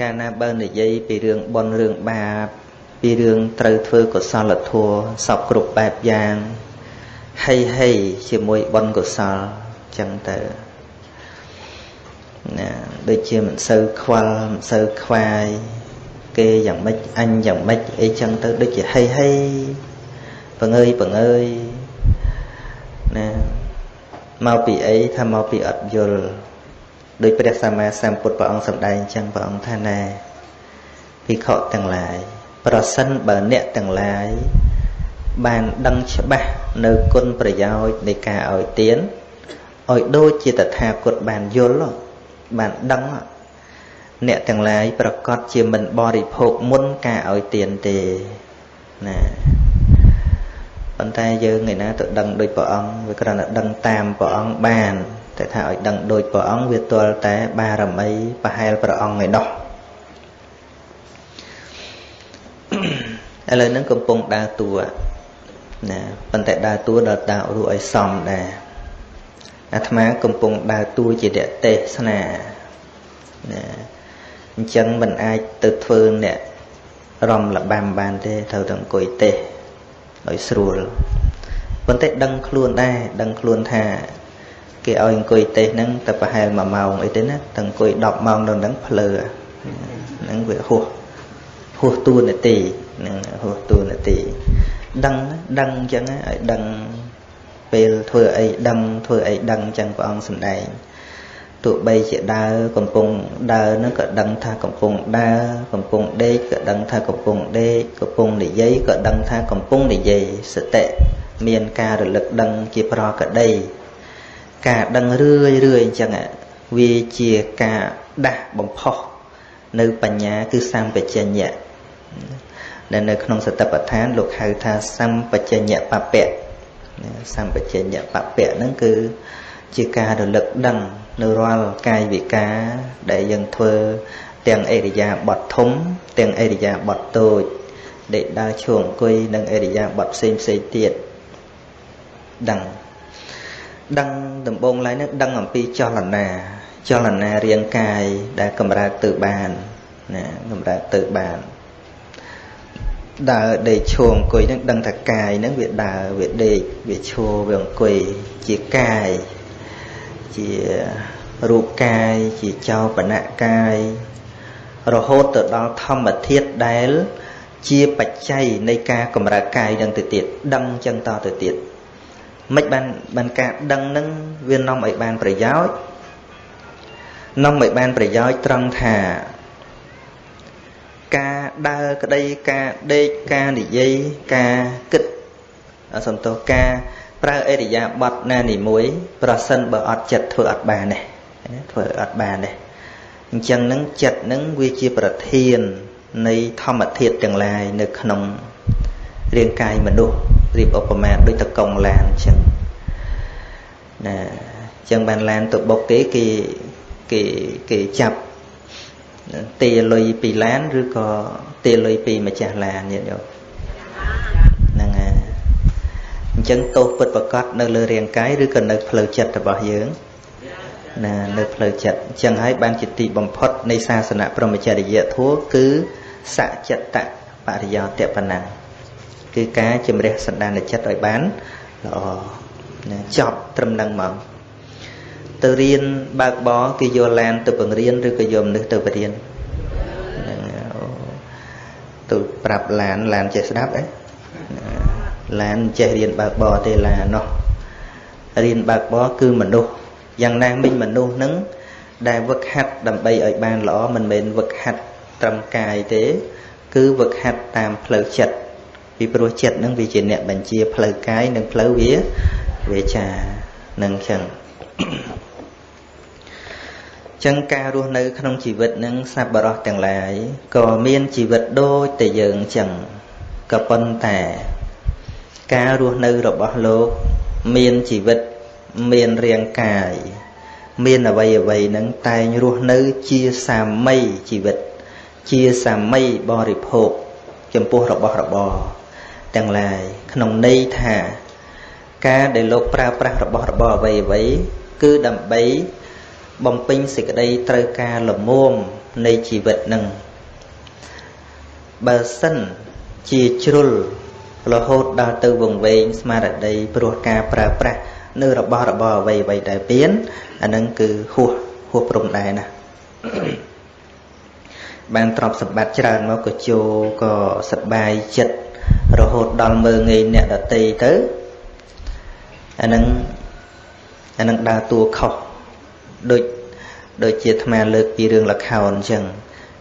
កាលណាបើនិយាយពីរឿងបុណ្យរឿងបាបពីរឿងត្រូវធ្វើកុសលធម៌សពគ្រប់បែបយ៉ាងហីហីជាមួយបុណ្យកុសលចឹងទៅណាដូចជាមិនសូវខ្វល់មិនសូវខ្វាយគេយ៉ាងម៉េចអញយ៉ាងម៉េចអីចឹងទៅដូចជាហីហីបង្ើយបង្ើយណាមកពីអីថាមកពីអត់យល់ ដោយព្រះសម្មាសម្ពុទ្ធព្រះអង្គសម្ដែងអញ្ចឹងព្រះអង្គថាណែភិក្ខុទាំងឡាយប្រសិនបើអ្នកទាំងឡាយបានដឹងច្បាស់នៅគុណប្រយោជន៍នៃការឲ្យទានឲ្យដូចជាតថាគតបានយល់បានដឹងអ្នកទាំងឡាយប្រកាសជាមិនបរិភោគមុនការឲ្យទានទេណាប៉ុន្តែយើងឯណាទៅដឹងដូចព្រះអង្គវាគ្រាន់តែដឹងតាមព្រះអង្គបាន តែថាឲ្យដឹងដូចព្រះអង្គវាទាល់តែបារមីប្រហែលព្រះអង្គឯណោះឥឡូវហ្នឹងកំពុងដើរតួណាប៉ុន្តែដើរតួដល់ដើររួឲ្យសមដែរអាត្មាកំពុងដើរតួជាអ្នកទេសនាណាអញ្ចឹងមិនអាចទៅធ្វើអ្នករំលបាំបានទេត្រូវតែអង្គុយទេសឲ្យស្រួលប៉ុន្តែដឹងខ្លួនដែរដឹងខ្លួនថា គេឲ្យអង្គុយទេសហ្នឹងតែប្រហែល1ម៉ោងអីទេណាតែអង្គុយ10ម៉ោងនៅហ្នឹងភ្លើហ្នឹងវាហួសហួសតួនាទីហ្នឹងហួសតួនាទីដឹងដឹងអញ្ចឹងឲ្យដឹងពេលធ្វើអីដឹងធ្វើអីដឹងអញ្ចឹងព្រះអង្គសម្ដែងទោះបីជាដើរកំពុងដើរនឹងក៏ដឹងថាកំពុងដើរកំពុងដេកក៏ដឹងថាកំពុងដេកកំពុងនិយាយក៏ដឹងថាកំពុងនិយាយសតិមានការរលឹកដឹងជាប្រកដី ការដឹងរឿយរឿយអញ្ចឹងវាជាការដាស់បំផុសនៅបញ្ញាគឺសម្បជញ្ញៈដែលនៅក្នុងសតិប្បដ្ឋានលោកហៅថាសម្បជញ្ញៈបពៈសម្បជញ្ញៈបពៈហ្នឹងគឺជាការរលឹកដឹងនៅរាល់កាយវិការដែលយើងធ្វើទាំងអរិយាបថធំទាំងអរិយាបថតូចដេកដើរឈរអង្គុយនិងអរិយាបថផ្សេងផ្សេងទៀតដឹង ដឹងដំបូងឡើយនេះដឹងអំពីចលនាចលនារាងកាយដែលកម្រើកទៅបានណាកម្រើកទៅបានដើរដេកឈរអង្គុយនឹងដឹងថាកាយនឹងវាដើរវាដេកវាឈរវាអង្គុយជាកាយជារូបកាយជាចោបនៈកាយរហូតទៅដល់ធម្មធាតុដែល ជាបច្ច័យនៃការកម្រើកកាយនឹងទៅទៀតដឹងចឹងតទៅទៀត មិនបានបានការដឹងនឹងវានាំឲ្យបានប្រយោជន៍នាំឲ្យបានប្រយោជន៍ត្រង់ថា ការដើរក្តីការដេកការនិយាយការគិតសំទោសការប្រើអរិយាប័ត្រណានីមួយ ប្រសិនបើអត់ចិត្តធ្វើអត់បានទេធ្វើអត់បានទេអញ្ចឹងនឹងចិត្តនឹងវាជាប្រធាននៃធម្មធាតុទាំងឡាយនៅក្នុងរាងកាយមនុស្ស រៀបឧបមាដូចតកង់ឡានអញ្ចឹងណាអញ្ចឹងបានឡានទៅបុកគេគេគេគេចាប់ទាលុយពីឡានឬក៏ទាលុយពីម្ចាស់ឡានញាតិញោមហ្នឹងហើយអញ្ចឹងទោសពិតប្រកបនៅលើរាងកាយឬក៏នៅផ្លូវចិត្តរបស់យើងណានៅផ្លូវចិត្តអញ្ចឹងហើយបានជាទីបំផុតនៃសាសនាព្រហ្មចរិយធម៌គឺសច្ចតបរិយោតបណា គឺការជំរះសន្តានចិត្តឲ្យបានល្អចប់ត្រឹមនឹងមកទៅរៀនបើកបរគេយកឡានទៅបង្រៀនឬក៏យកមនុស្សទៅបរៀនទៅប្រាប់ឡានឡានចេះស្ដាប់អីឡានចេះរៀនបើកបរទេឡាននោះរៀនបើកបរគឺមនុស្សយ៉ាងណាមិញមនុស្សនឹងដែលវឹកហាត់ដើម្បីឲ្យបានល្អមិនមែនវឹកហាត់ត្រឹមកាយទេ គឺវឹកហាត់តាមផ្លូវចិត្ត ពីព្រោះចិត្តនឹងវាជាអ្នកបញ្ជាផ្លូវកាយនិងផ្លូវវាវាចានឹងចឹងចឹងការរស់នៅ ក្នុងជីវិតនឹងសប្បុរសទាំងឡាយក៏មានជីវិតដូចតែយើងចឹងក៏ប៉ុន្តែ ការរស់នៅរបស់លោកមានជីវិតមានរាងកាយមានអវ័យអវ័យនឹងតែងរស់នៅជាសាមីជីវិត ជាសាមីបរិភោគចំពោះរបស់របរ ទាំងឡាយក្នុងន័យថា ការដែលលោកប្រើប្រាស់របស់របរអ្វីអ្វីគឺដើម្បីបំពេញសេចក្តីត្រូវការលមមនៃជីវិតនឹងបើសិនជាជ្រុលរហូតដល់ទៅវង្វេងស្មារតីព្រោះការប្រើប្រាស់នៅរបស់របរអ្វីអ្វីដែលពៀនអានឹងគឺហួសហួសព្រំដែរណាបានទ្រព្យសម្បត្តិច្រើនមកក៏ជោក៏សប្បាយចិត្ត រហូតដល់មើងងាយអ្នកដតីទៅអានឹងអានឹងដើរតួខុសដូចដូចជាអាត្មាលើកពីរឿងលខោនអញ្ចឹង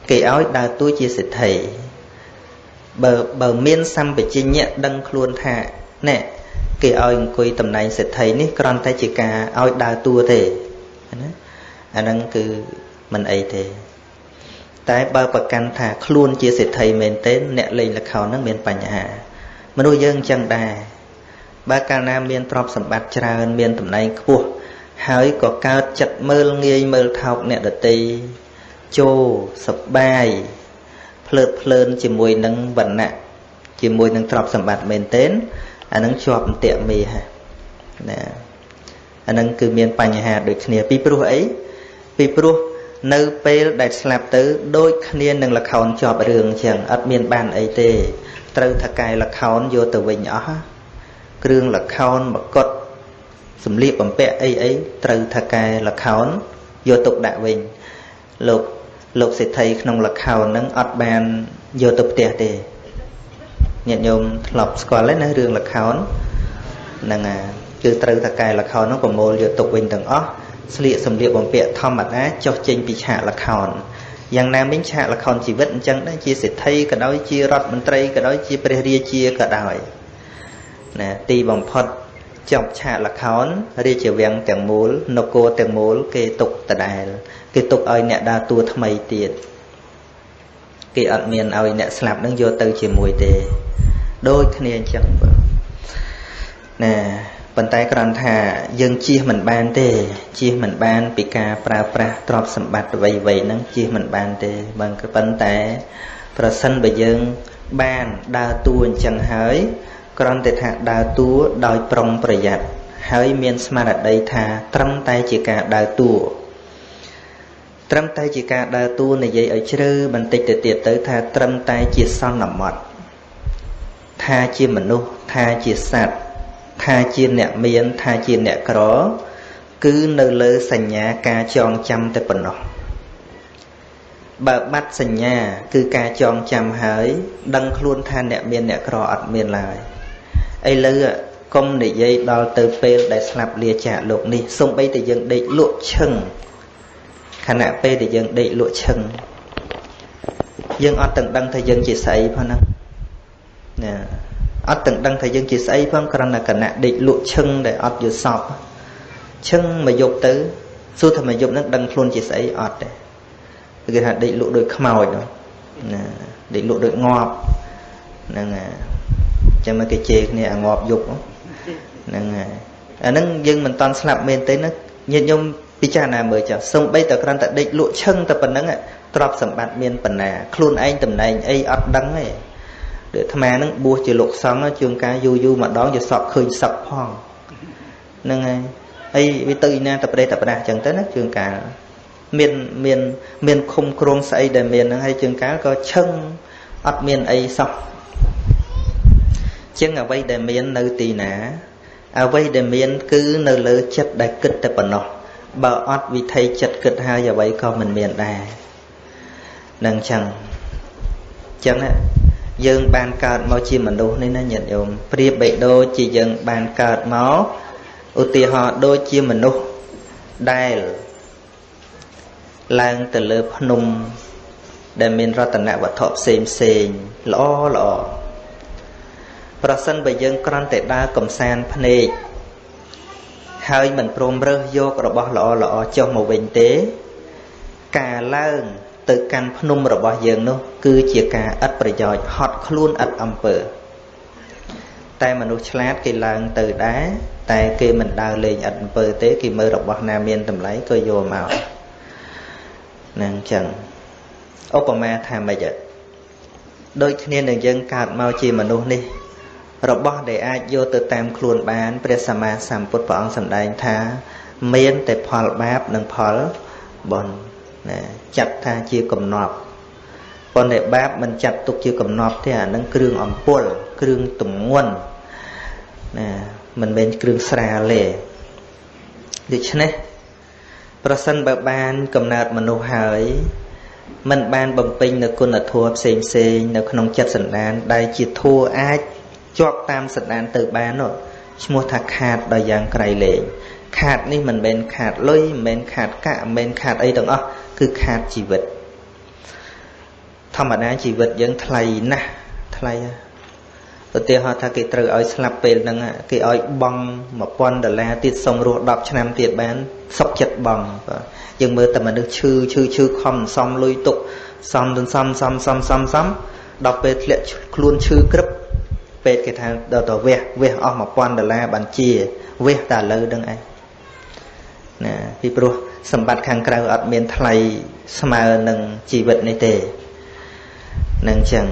គេឲ្យដើរតួជាសិទ្ធិបើបើមានសម្បជញ្ញៈដឹងខ្លួនថាណែគេឲ្យអង្គុយតំណែងសិទ្ធិនេះគ្រាន់តែជាការឲ្យដើរតួទេណាអាហ្នឹងគឺមិនអីទេ តែបើប្រកាន់ថាខ្លួនជាសិទ្ធិមែនទេអ្នកលេងល្ខោនហ្នឹងមានបញ្ហាមនុស្សយើងអញ្ចឹងដែរបើកាលណាមានទ្រព្យសម្បត្តិច្រើន មានតំណែងខ្ពស់ហើយក៏កើតចិត្តមើលងាយមើលថោកអ្នកដតីចូលសបាយភ្លើតភ្លើនជាមួយនឹងវណ្ណៈជាមួយនឹងទ្រព្យសម្បត្តិមែនទែនអានឹងជាប់អន្ទាក់មេហ่ะណាអានឹងគឺមានបញ្ហាដូចគ្នាពីព្រោះអីពីព្រោះ នៅពេលដែលស្លាប់ទៅដូចគ្នានឹងលខោនជាប់រឿងអញ្ចឹងអត់មានបានអីទេ ត្រូវថកែលខោនយកទៅវិញអស់គ្រឿងលខោនមកុដសម្លៀកបំពាក់អីអីត្រូវថកែលខោនយកទុកដាក់វិញលោកលោកសេដ្ឋីក្នុងលខោនហ្នឹងអត់បានយកទៅផ្ទះទេញាតិញោមធ្លាប់ស្គាល់ហើយណារឿងលខោនហ្នឹងអាគឺត្រូវថកែលខោនហ្នឹងប្រមូលយកទុកវិញទាំងអស់ ស្លៀកសម្លៀកបំពាក់ធម្មតាចុះចេញពីឆាកលខោនយ៉ាងណាមិញឆាកលខោនជីវិតអញ្ចឹងដែរជាសេដ្ឋីក៏ដោយជារដ្ឋមន្ត្រីក៏ដោយជាព្រះរាជាក៏ដោយណាទីបំផុតចប់ឆាកលខោនរាជវាំងទាំងមូលនគរទាំងមូល គេទុកដដែលគេទុកឲ្យអ្នកដើរតួថ្មីទៀតគេអត់មានឲ្យអ្នកស្លាប់នឹងយកទៅជាមួយទេ ដូចគ្នាអញ្ចឹងបើណា ប៉ុន្តែគ្រាន់ថាយើងជៀសមិនបានទេជៀសមិនបានពីការប្រើប្រាស់ទ្រព្យសម្បត្តិអ្វីៗហ្នឹងជៀសមិនបានទេបើប៉ុន្តែប្រសិនបើយើងបានដើរតួអញ្ចឹងហើយគ្រាន់តែថាដើរតួដោយប្រុងប្រយ័ត្នហើយមានស្មារតីថាត្រឹមតែជាការដើរតួត្រឹមតែជាការដើរតួនិយាយឲ្យជ្រៅបន្តិចទៅទៀតទៅថាត្រឹមតែជាសន្មត់ថាជាមនុស្សថាជាសត្វ ថាជាអ្នកមានថាជាអ្នកក្រ គឺនៅលើសញ្ញាការចងចាំតែប៉ុណ្ណោះបើបាត់សញ្ញា គឺការចងចាំហើយ ដឹងខ្លួនថាអ្នកមានអ្នកក្រអត់មានឡើយឥឡូវកុំនិយាយដល់ទៅពេលដែលស្លាប់លាចាកលោកនេះសំបីតែយើងដេកលក់ឈឹងខណៈពេលដែលយើងដេកលក់ឈឹងយើងអត់ទាំងដឹងថាយើងជាស្អីផងហ្នឹងណា អត់ទាំងដឹងថាយើងជាស្អីផងគ្រាន់តែគណៈដេកលក់ឈឹងដែលអត់យល់សពឈឹងមកយប់ទៅសួរថាមកយប់ហ្នឹងដឹងខ្លួនជាស្អីអត់ទេគេថាដេកលក់ដូចខ្មោចណាដេកលក់ដូចងាប់ហ្នឹងហើយចឹងមកគេជេរគ្នាអាងាប់យប់ហ្នឹងហើយអាហ្នឹងយើងមិនតន់ស្លាប់មែនទេណាញាតិញោមពិចារណាមើលចាសំបីតែគ្រាន់តែដេកលក់ឈឹងតែប៉ុណ្្នឹងទ្រព្យសម្បត្តិមានប៉ុណ្ណាខ្លួនឯងតំណែងអីអត់ដឹងទេ ដូចអាត្មានឹងបួសជាលោកសង្ឃជួនកាលយូរយូរម្ដងជាសក់ឃើញសឹកផងហ្នឹងហើយអីវាទៅឯណាតប្រេតប្រដាស់ចឹងទៅណាជួនកាលមានមានមានឃុំគ្រងស្អីដែលមានហ្នឹងហើយជួនកាលក៏ឈឹងអត់មានអីសោះចឹងអ្វីដែលមាននៅទីណាអ្វីដែលមានគឺនៅលើចិត្តដែលគិតតែប៉ុណ្ណោះបើអត់វិធីចិត្តគិតហើយអ្វីក៏មិនមានដែរនឹងចឹងចឹង យើងបានកើតមកជាមនុស្សនេះណាញាតិញោមប្រៀបបីដូចជាយើងបានកើតមកឧទាហរណ៍ដូចជាមនុស្សដែលឡើងទៅលើភ្នំ ដែលមានរតនវត្ថុផ្សេងផ្សេងល្អល្អប្រសិនបើយើងគ្រាន់តែដើរកំសាន្តភ្នែកហើយមិនព្រមរើសយករបស់ល្អល្អចុះមកវិញទេ ការឡើង ទៅកាន់ភ្នំរបស់យើងនោះ គឺជាការឥតប្រយោជន៍ហត់ខ្លួនឥតអំពើ តែមនុស្សឆ្លាតគេឡើងទៅដែរតែគេមិនដើរលេងឥតអំពើទេគេមើលរបស់ណាមានតម្លៃក៏យកមកនឹងចឹងឧបមាថាម៉េចដូចគ្នានឹងយើងកើតមកជាមនុស្សនេះ របស់ដែលអាចយកទៅតាមខ្លួនបានព្រះសម្មាសម្ពុទ្ធព្រះអង្គសម្ដែងថា មានតែផលបាបនិងផលបុណ្យ ណាចាត់ថាជាកំណប់ប៉ុន្តែបាបមិនចាត់ទុកជាកំណប់ទេអានឹងគ្រឿងអំពុលគ្រឿងទម្ងន់ណាមិនមែនគ្រឿងស្រាលទេដូច្នេះប្រសិនបើបានកំណើតមនុស្សហើយមិនបានបំពេញនៅគុណធម៌ផ្សេងផ្សេងនៅក្នុងចិត្តសន្តាន ដែលជាធัวអាចជាប់តាមសន្តានទៅបាននោះឈ្មោះថាខាតដល់យ៉ាងក្រៃលែងខាតនេះមិនមែនខាតលុយមិនមែនខាតកាក់មិនមែនខាតអីទាំងអស់ គឺខាតជីវិត ធម្មតាជីវិតយើងថ្លៃណាស់ថ្លៃឧទាហរណ៍ថាគេត្រូវឲ្យស្លាប់ពេលហ្នឹងគេឲ្យបង់1000ដុល្លារទៀតសុំរស់10ឆ្នាំទៀតបានសុខចិត្តបង់បាទយើងមើលតែមនុស្សឈឺឈឺឈឺខំសំលុយទុកសំសំសំសំសំសំសំដល់ពេលធ្លាក់ខ្លួនឈឺក្រឹបពេទ្យគេថាដល់ទៅវះវះអស់1000ដុល្លារបានជាវះតែលើនឹងឯងណាពីព្រោះ សម្បត្តិខាងក្រៅអត់មានថ្លៃស្មើនឹងជីវិតនេះទេនឹងចឹង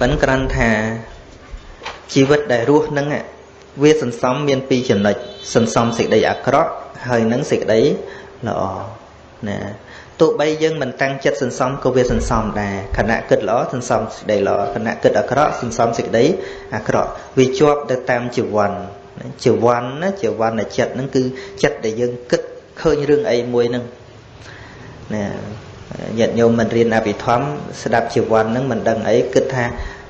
ប៉ិនក្រាន់ថាជីវិតដែលរស់នឹងវាសន្សំមានពីរចំណុចសន្សំសេចក្តីអាក្រក់ហើយនឹងសេចក្តីល្អណាទោះបីយើងមិនតាំងចិត្តសន្សំក៏វាសន្សំដែរខណៈគិតល្អសន្សំសេចក្តីល្អខណៈគិតអាក្រក់សន្សំសេចក្តីអាក្រក់វាជាប់ទៅតាមជីវ័ន ជីវ័នណាជីវ័ននៃចិត្តហ្នឹងគឺចិត្តដែលយើងគិតឃើញរឿងអីមួយហ្នឹងណាញាតិញោមមិនរៀនអភិធម្មស្ដាប់ជីវ័នហ្នឹងមិនដឹងអីគិតថា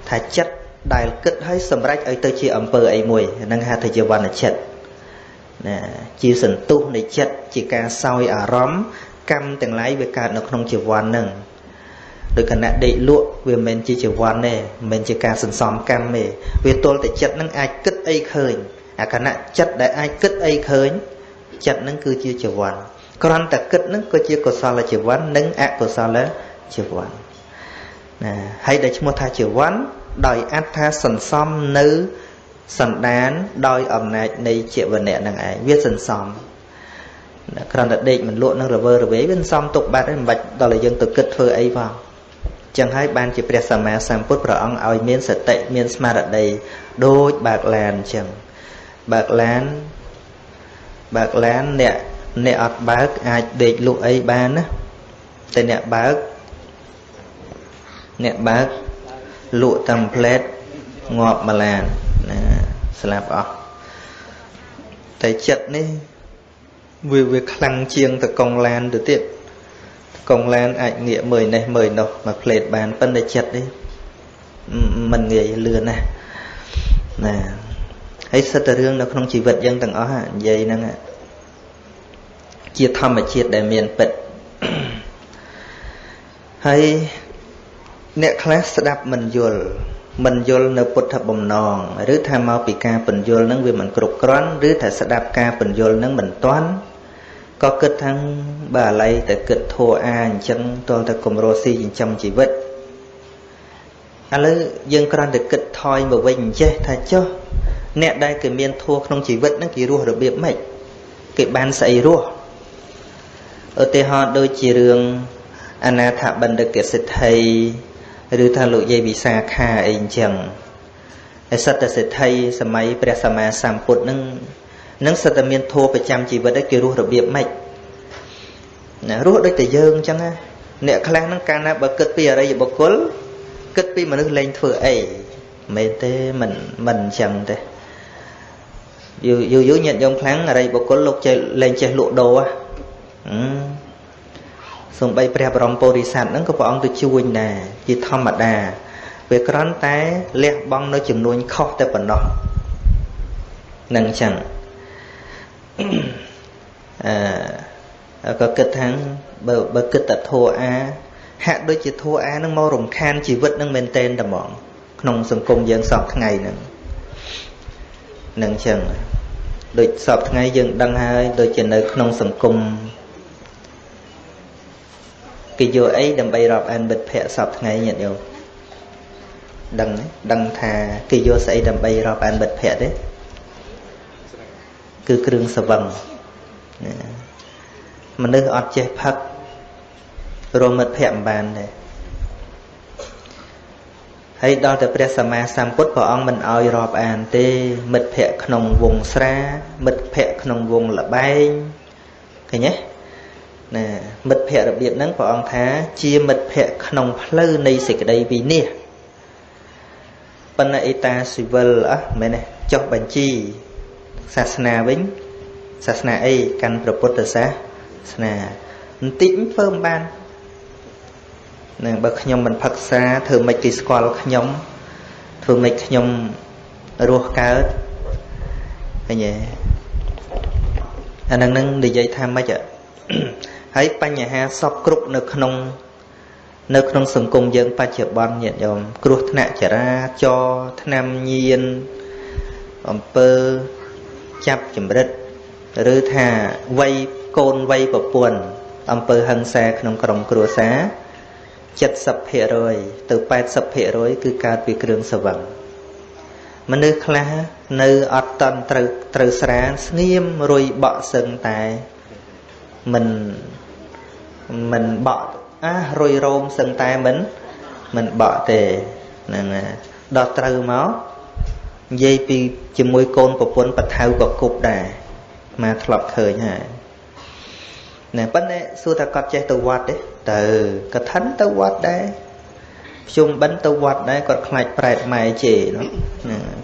ថាចិត្តដែលគិតឲ្យសម្រេចឲ្យទៅជាអំពើអីមួយហ្នឹងហៅថាជីវ័នចិត្តណាជាសន្ទុះនៃចិត្តជាការសោយអារម្មណ៍កម្មទាំងឡាយវាកើតនៅក្នុងជីវ័នហ្នឹងដោយគណៈដេកលក់វាមិនមែនជាជីវ័នទេមិនមែនជាការសន្សំកម្មទេវាទល់តែចិត្តហ្នឹងអាចគិតអីឃើញ អាគណៈចិត្តដែលអាចគិតអីឃើញចិត្តហ្នឹងគឺជាជីវ័នគ្រាន់តែគិតហ្នឹងក៏ជាកុសលជីវ័ននិងអកុសលជីវ័នណាហើយដែលឈ្មោះថាជីវ័នដោយអត្ថាសន្សំនៅសន្តានដោយអំណាចនៃជាវណៈនឹងឯងវាសន្សំគ្រាន់តែដេកមិនលក់នឹងរវើរវេវាសន្សំទុកបាត់ហើយមិនបាច់ដល់ឲ្យយើងទៅគិតធ្វើអីផងចឹងហើយបានជាព្រះសម្មាសម្ពុទ្ធព្រះអង្គឲ្យមានសតិមានស្មារតីដូចបើកឡានអញ្ចឹង បើកឡានបើកឡានអ្នកអ្នកអត់បើកអាចដេកលក់អីបានណាតែអ្នកបើកអ្នកបើកលក់តាមផ្លែតងាប់ម្លានណាស្លាប់អស់តែចិត្តនេះវាវាខ្លាំងជាងតកងឡានទៅទៀតកងឡានអាចងាកមើលនេះមើលនោះមកផ្លេតបានប៉ុន្តែចិត្តនេះមិនងាយលឿនណាណា ហើយសិតតែរឿងនៅក្នុងជីវិតយើងទាំងអស់និយាយហ្នឹងជាធម្មជាតិដែលមានពិតហើយអ្នកខ្លះស្ដាប់មិនយល់មិនយល់នៅពុទ្ធបំណងឬថាមកពីការពន្យល់នឹងវាមិនគ្រប់គ្រាន់ឬថាស្ដាប់ការពន្យល់នឹងមិនទាន់ក៏គិតថាបើអាឡ័យតែគិតធัวអាអញ្ចឹងតលតែគម្រោស៊ីចិញ្ចឹមជីវិតឥឡូវយើងគ្រាន់តែគិតថយមកវិញអញ្ចេះថាចុះ អ្នកដែលគេមានធัวក្នុងជីវិតហ្នឹងគេរស់របៀបម៉េចគេបានស្អីរស់ឧទាហរណ៍ដូចជារឿងអនាថបណ្ឌិតសិទ្ធិឬថាលោកយាយវិសាខាអីអញ្ចឹងហើយសត្វតែសិទ្ធិសម័យព្រះសម្មាសម្ពុទ្ធនឹងនឹងសត្វតែមានធัวប្រចាំជីវិតគេរស់របៀបម៉េចណារស់ដូចតែយើងអញ្ចឹងណាអ្នកខ្លះហ្នឹងកាលណាបើគិតពីអរិយបុគ្គលគិតពីមនុស្សលែងធ្វើអីមិនទេមិនមិនអញ្ចឹងទេ យូរយូរយូរញាតិញោមខ្លាំងអរិយបុគ្គលលោកចេះលែងចេះលក់ដូរហ៎សំបីព្រះបរមពុរិស័ទហ្នឹងក៏ព្រះអង្គទៅជួយដែរជាធម្មតាវាគ្រាន់តែលះបង់នៅចំនួនខុសតែប៉ុណ្ណោះនឹងអញ្ចឹងអឺក៏គិតថាបើបើគិតតែធัวអាហាក់ដូចជាធัวអានឹងមករំខានជីវិតនឹងមែនតែនតែហ្មងក្នុងសង្គមយើងសពថ្ងៃហ្នឹង នឹងអញ្ចឹងដូចសពថ្ងៃយើងដឹងហើយដូចជានៅក្នុងសង្គមគេយកអីដើម្បីរាប់អានមិត្តភ័ក្តិសពថ្ងៃញាតិញោមដឹងដឹងថាគេយកស្អីដើម្បីរាប់អានមិត្តភ័ក្តិទេគឺគ្រឿងសវឹងមនុស្សអត់ចេះផឹករមមិត្តភ័ក្តិមិនបានទេ ហើយដល់តែព្រះសម្មាសម្ពុទ្ធព្រះអង្គមិនអោយរាប់អានទេ មិត្តភ័ក្តិក្នុងវងស្រា មិត្តភ័ក្តិក្នុងវងលបែងឃើញទេណាមិត្តភ័ក្តិរបៀបហ្នឹងព្រះអង្គថាជាមិត្តភ័ក្តិក្នុងផ្លូវនៃសេចក្តីវិនិច្ឆ័យបណ្ណអេតាស៊ីវិលអះមែនទេចុះបញ្ជីសាសនាវិញសាសនាអីកាន់ព្រះពុទ្ធសាសនាបន្តិចធ្វើមិនបាន នឹងបើខ្ញុំមិនផឹកសាធ្វើមិនគេស្គាល់ខ្ញុំធ្វើមិនខ្ញុំរស់កើតឃើញទេអានឹងនឹងនិយាយថាម៉េចហើយបញ្ហាសពគ្រប់នៅក្នុង នៅក្នុងសង្គមយើង បច្ចុប្បន្នញាតិញោមគ្រោះថ្នាក់ចរាចរណ៍ឆ្នាំញៀនអំពើចាប់ចម្រិតឬថាវ័យកូនវ័យប្រពន្ធអំពើហិង្សាក្នុងក្រុមគ្រួសារ 70%ទៅ80%គឺកើតពីគ្រឿងសវឹងមនុស្សខ្លះនៅអត់តន់ត្រូវត្រូវស្រានស្ងៀមរុយបក់សឹងតែមិនមិនបក់អារុយរោមសឹងតែមិនមិនបក់ទេហ្នឹងដល់ត្រូវមកនិយាយពីជាមួយកូនប្រពន្ធបថៅក៏គប់ដែរមកធ្លាប់ឃើញហើយ ណែប៉ុន្តែសួរថាគាត់ចេះទៅវត្តទេទៅកឋិនទៅវត្តដែរភ្ជុំបិណ្ឌទៅវត្តដែរគាត់ខ្លាចប្រែតម៉ែជេនោះ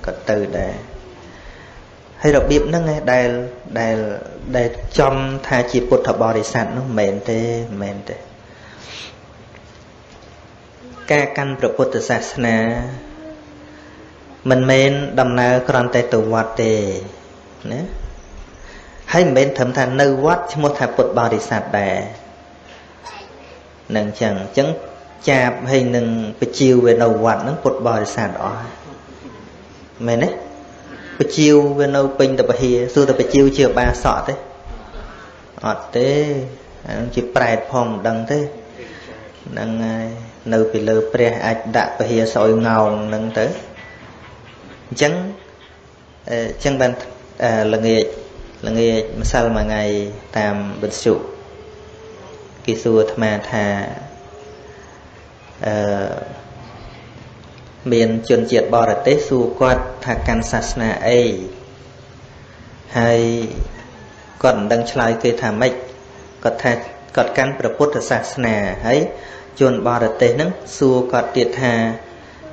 គាត់ទៅដែរហើយរបៀបហ្នឹងឯងដែលដែលដែលចំថាជាពុទ្ធបរិស័ទនោះមិនមែនទេមិនមែនទេការកាន់ព្រះពុទ្ធសាសនាមិនមែនដំណើរគ្រាន់តែទៅវត្តទេណា ហើយមិនមែនត្រឹមថានៅវត្តឈ្មោះថាពុទ្ធបរិស័ទដែរនឹងចឹងអញ្ចឹងចាបហើយនឹងបជាវវានៅវត្តហ្នឹងពុទ្ធបរិស័ទអស់មែនទេបជាវវានៅពេញតពហិសួរតែបជាវជាបាសក់ទេអត់ទេអានឹងជាប្រែតផងមិនដឹងទេហ្នឹងហើយនៅពីលើព្រះអាចដាក់ពហិសឲ្យងោងហ្នឹងទៅអញ្ចឹងអញ្ចឹងបានល្ងាច ល្ងាចម្សិលមួយថ្ងៃតាមវិទ្យុគេសួរអាត្មាថាអឺមានជនជាតិបរទេសសួរគាត់ថាកាន់សាសនាអីហើយគាត់មិនដឹងឆ្លើយគេថាម៉េចគាត់ថាគាត់កាន់ព្រះពុទ្ធសាសនាហើយជនបរទេសហ្នឹងសួរគាត់ទៀតថា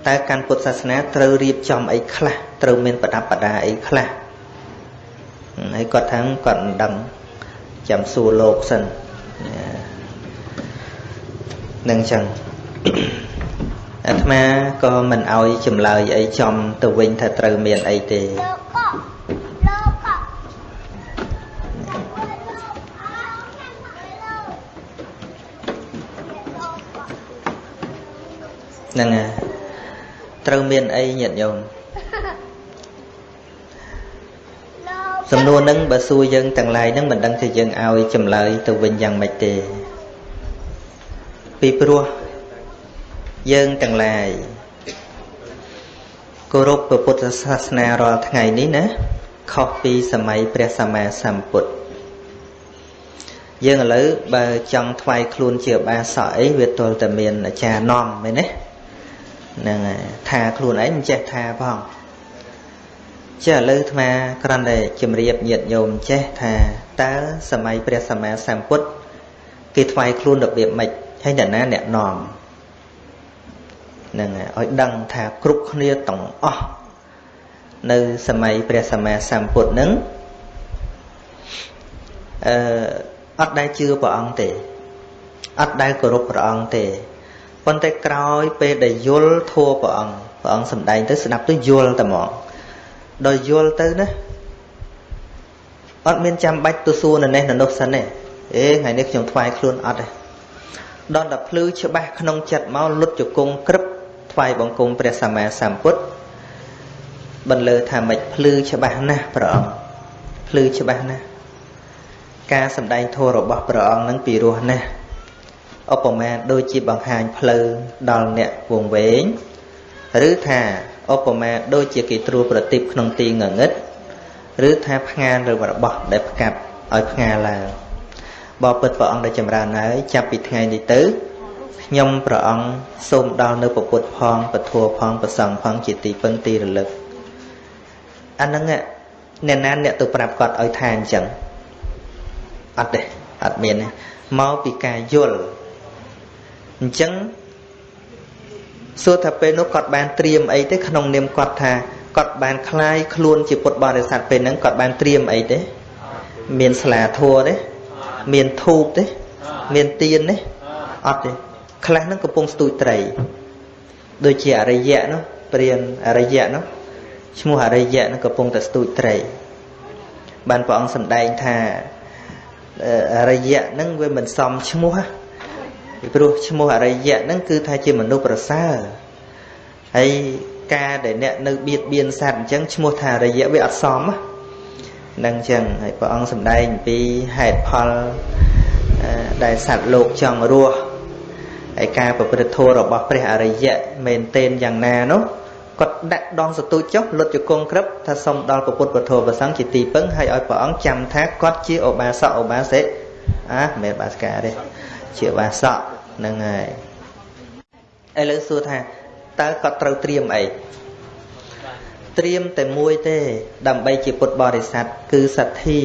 តើកាន់ពុទ្ធសាសនាត្រូវរៀបចំអីខ្លះត្រូវមានប្រដាប់ប្រដាអីខ្លះ ហើយគាត់ថាគាត់មិនដឹងចាំសួរលោកសិននឹងចឹងអាត្មាក៏មិនអោយចម្លើយអីចំទៅវិញថាត្រូវមានអីទេហ្នឹងហើយត្រូវមានអីញាតិញោម សំណួរហ្នឹងបើសួរយើងទាំងឡាយហ្នឹងមិនដឹងថាយើងឲ្យចម្លើយទៅវិញយ៉ាងម៉េចទេពីព្រោះយើងទាំងឡាយគោរពព្រះពុទ្ធសាសនារាល់ថ្ងៃនេះណាខុសពីសម័យព្រះសម្មាសម្ពុទ្ធយើងឥឡូវបើចង់ថ្វាយខ្លួនជាបាសកអីវាទល់តែមានអាចារ្យនាំមែនទេហ្នឹងហើយថាខ្លួនឯងមិនចេះថាផង ចេះឥឡូវអាត្មាគ្រាន់តែជម្រាបញាតិញោមចេះថាតើសម័យព្រះសម្មាសម្ពុទ្ធគេថ្វាយខ្លួនរបៀបម៉េចហើយអ្នកណាអ្នកនាំហ្នឹងហើយឲ្យដឹងថាគ្រប់គ្នាទាំងអស់នៅសម័យព្រះសម្មាសម្ពុទ្ធហ្នឹងអឺអត់ដែលជឿព្រះអង្គទេអត់ដែលគោរពព្រះអង្គទេប៉ុន្តែក្រោយពេលដែលយល់ធัวព្រះអង្គព្រះអង្គសម្ដែងទៅស្ដាប់ទៅយល់តែហ្មង ដល់យល់ទៅណាអត់មានចាំបាច់ទៅសួរនៅនេះនៅនោះសិនទេអេថ្ងៃនេះខ្ញុំថ្វាយខ្លួនអត់ទេដល់តែភ្លឺច្បាស់ក្នុងចិត្តមកលុតជង្គង់ក្រឹបថ្វាយបង្គំព្រះសម្មាសម្ពុទ្ធបន្លឺថាមិនភ្លឺច្បាស់ណាស់ព្រះអង្គភ្លឺច្បាស់ណាស់ការសម្ដែងធម៌របស់ព្រះអង្គនឹងពីរោះណាស់ឧបមាដូចជាបង្ហាញផ្លូវដល់អ្នកវងវែងឬថា ឧបមាដូចជាគេត្រួតប្រទីបក្នុងទីងងឹតឬថាផ្ងាឬរបស់ដែលផ្កាប់ឲ្យផ្ងាឡើងបបិទ្ធព្រះអង្គដែលចម្រើនហើយចាប់ពីថ្ងៃនេះទៅខ្ញុំព្រះអង្គសូមដល់នៅពុទ្ធផងពធផងប្រសង្ឃផងជាទីពឹងទីរលឹកអាហ្នឹងអ្នកណាអ្នកទៅប្រាប់គាត់ឲ្យថាអញ្ចឹងអត់ទេអត់មានទេមកពីការយល់អញ្ចឹង សួរថាពេលនោះគាត់បានត្រៀមអីទេក្នុងនាមគាត់ថាគាត់បានคลายខ្លួនជាពុទ្ធបរិស័ទពេលហ្នឹងគាត់បានត្រៀមអីទេមានស្លាធัวទេមានធូបទេមានទៀនទេអត់ទេខ្លះហ្នឹងកំពុងស្ទូចត្រីដូចជាអរិយៈនោះព្រានអរិយៈនោះឈ្មោះអរិយៈនឹងកំពុងតែស្ទូចត្រីបានព្រះអង្គសម្ដែងថាអរិយៈហ្នឹងវាមិនសមឈ្មោះ ពីព្រោះឈ្មោះអរិយៈហ្នឹងគឺថាជាមនុស្សប្រសើរហើយការដែលអ្នកនៅបៀតបៀនសត្វអញ្ចឹងឈ្មោះថាអរិយៈវាអត់សមហ្នឹងអញ្ចឹងហើយព្រះអង្គសម្ដែងអំពីហេតុផលដែលសត្វលោកចង់រស់ហើយការប្រព្រឹត្តធម៌របស់ព្រះអរិយៈមែនទែនយ៉ាងណានោះគាត់ដាក់ដងសទូចចុះលុតជង្គង់ក្រឹបថាសុំដល់ពុទ្ធពធប្រសង្ឃជាទីពឹងហើយឲ្យព្រះអង្គចាំថាគាត់ជាឧបាសកឧបាសិកអាមិនមែនបាសកាទេ ជាបាសកហ្នឹងហើយឥឡូវសួរថាតើគាត់ត្រូវត្រៀមអីត្រៀមតែមួយទេ ដើម្បីជាពុទ្ធបរិស័ទគឺសទ្ធា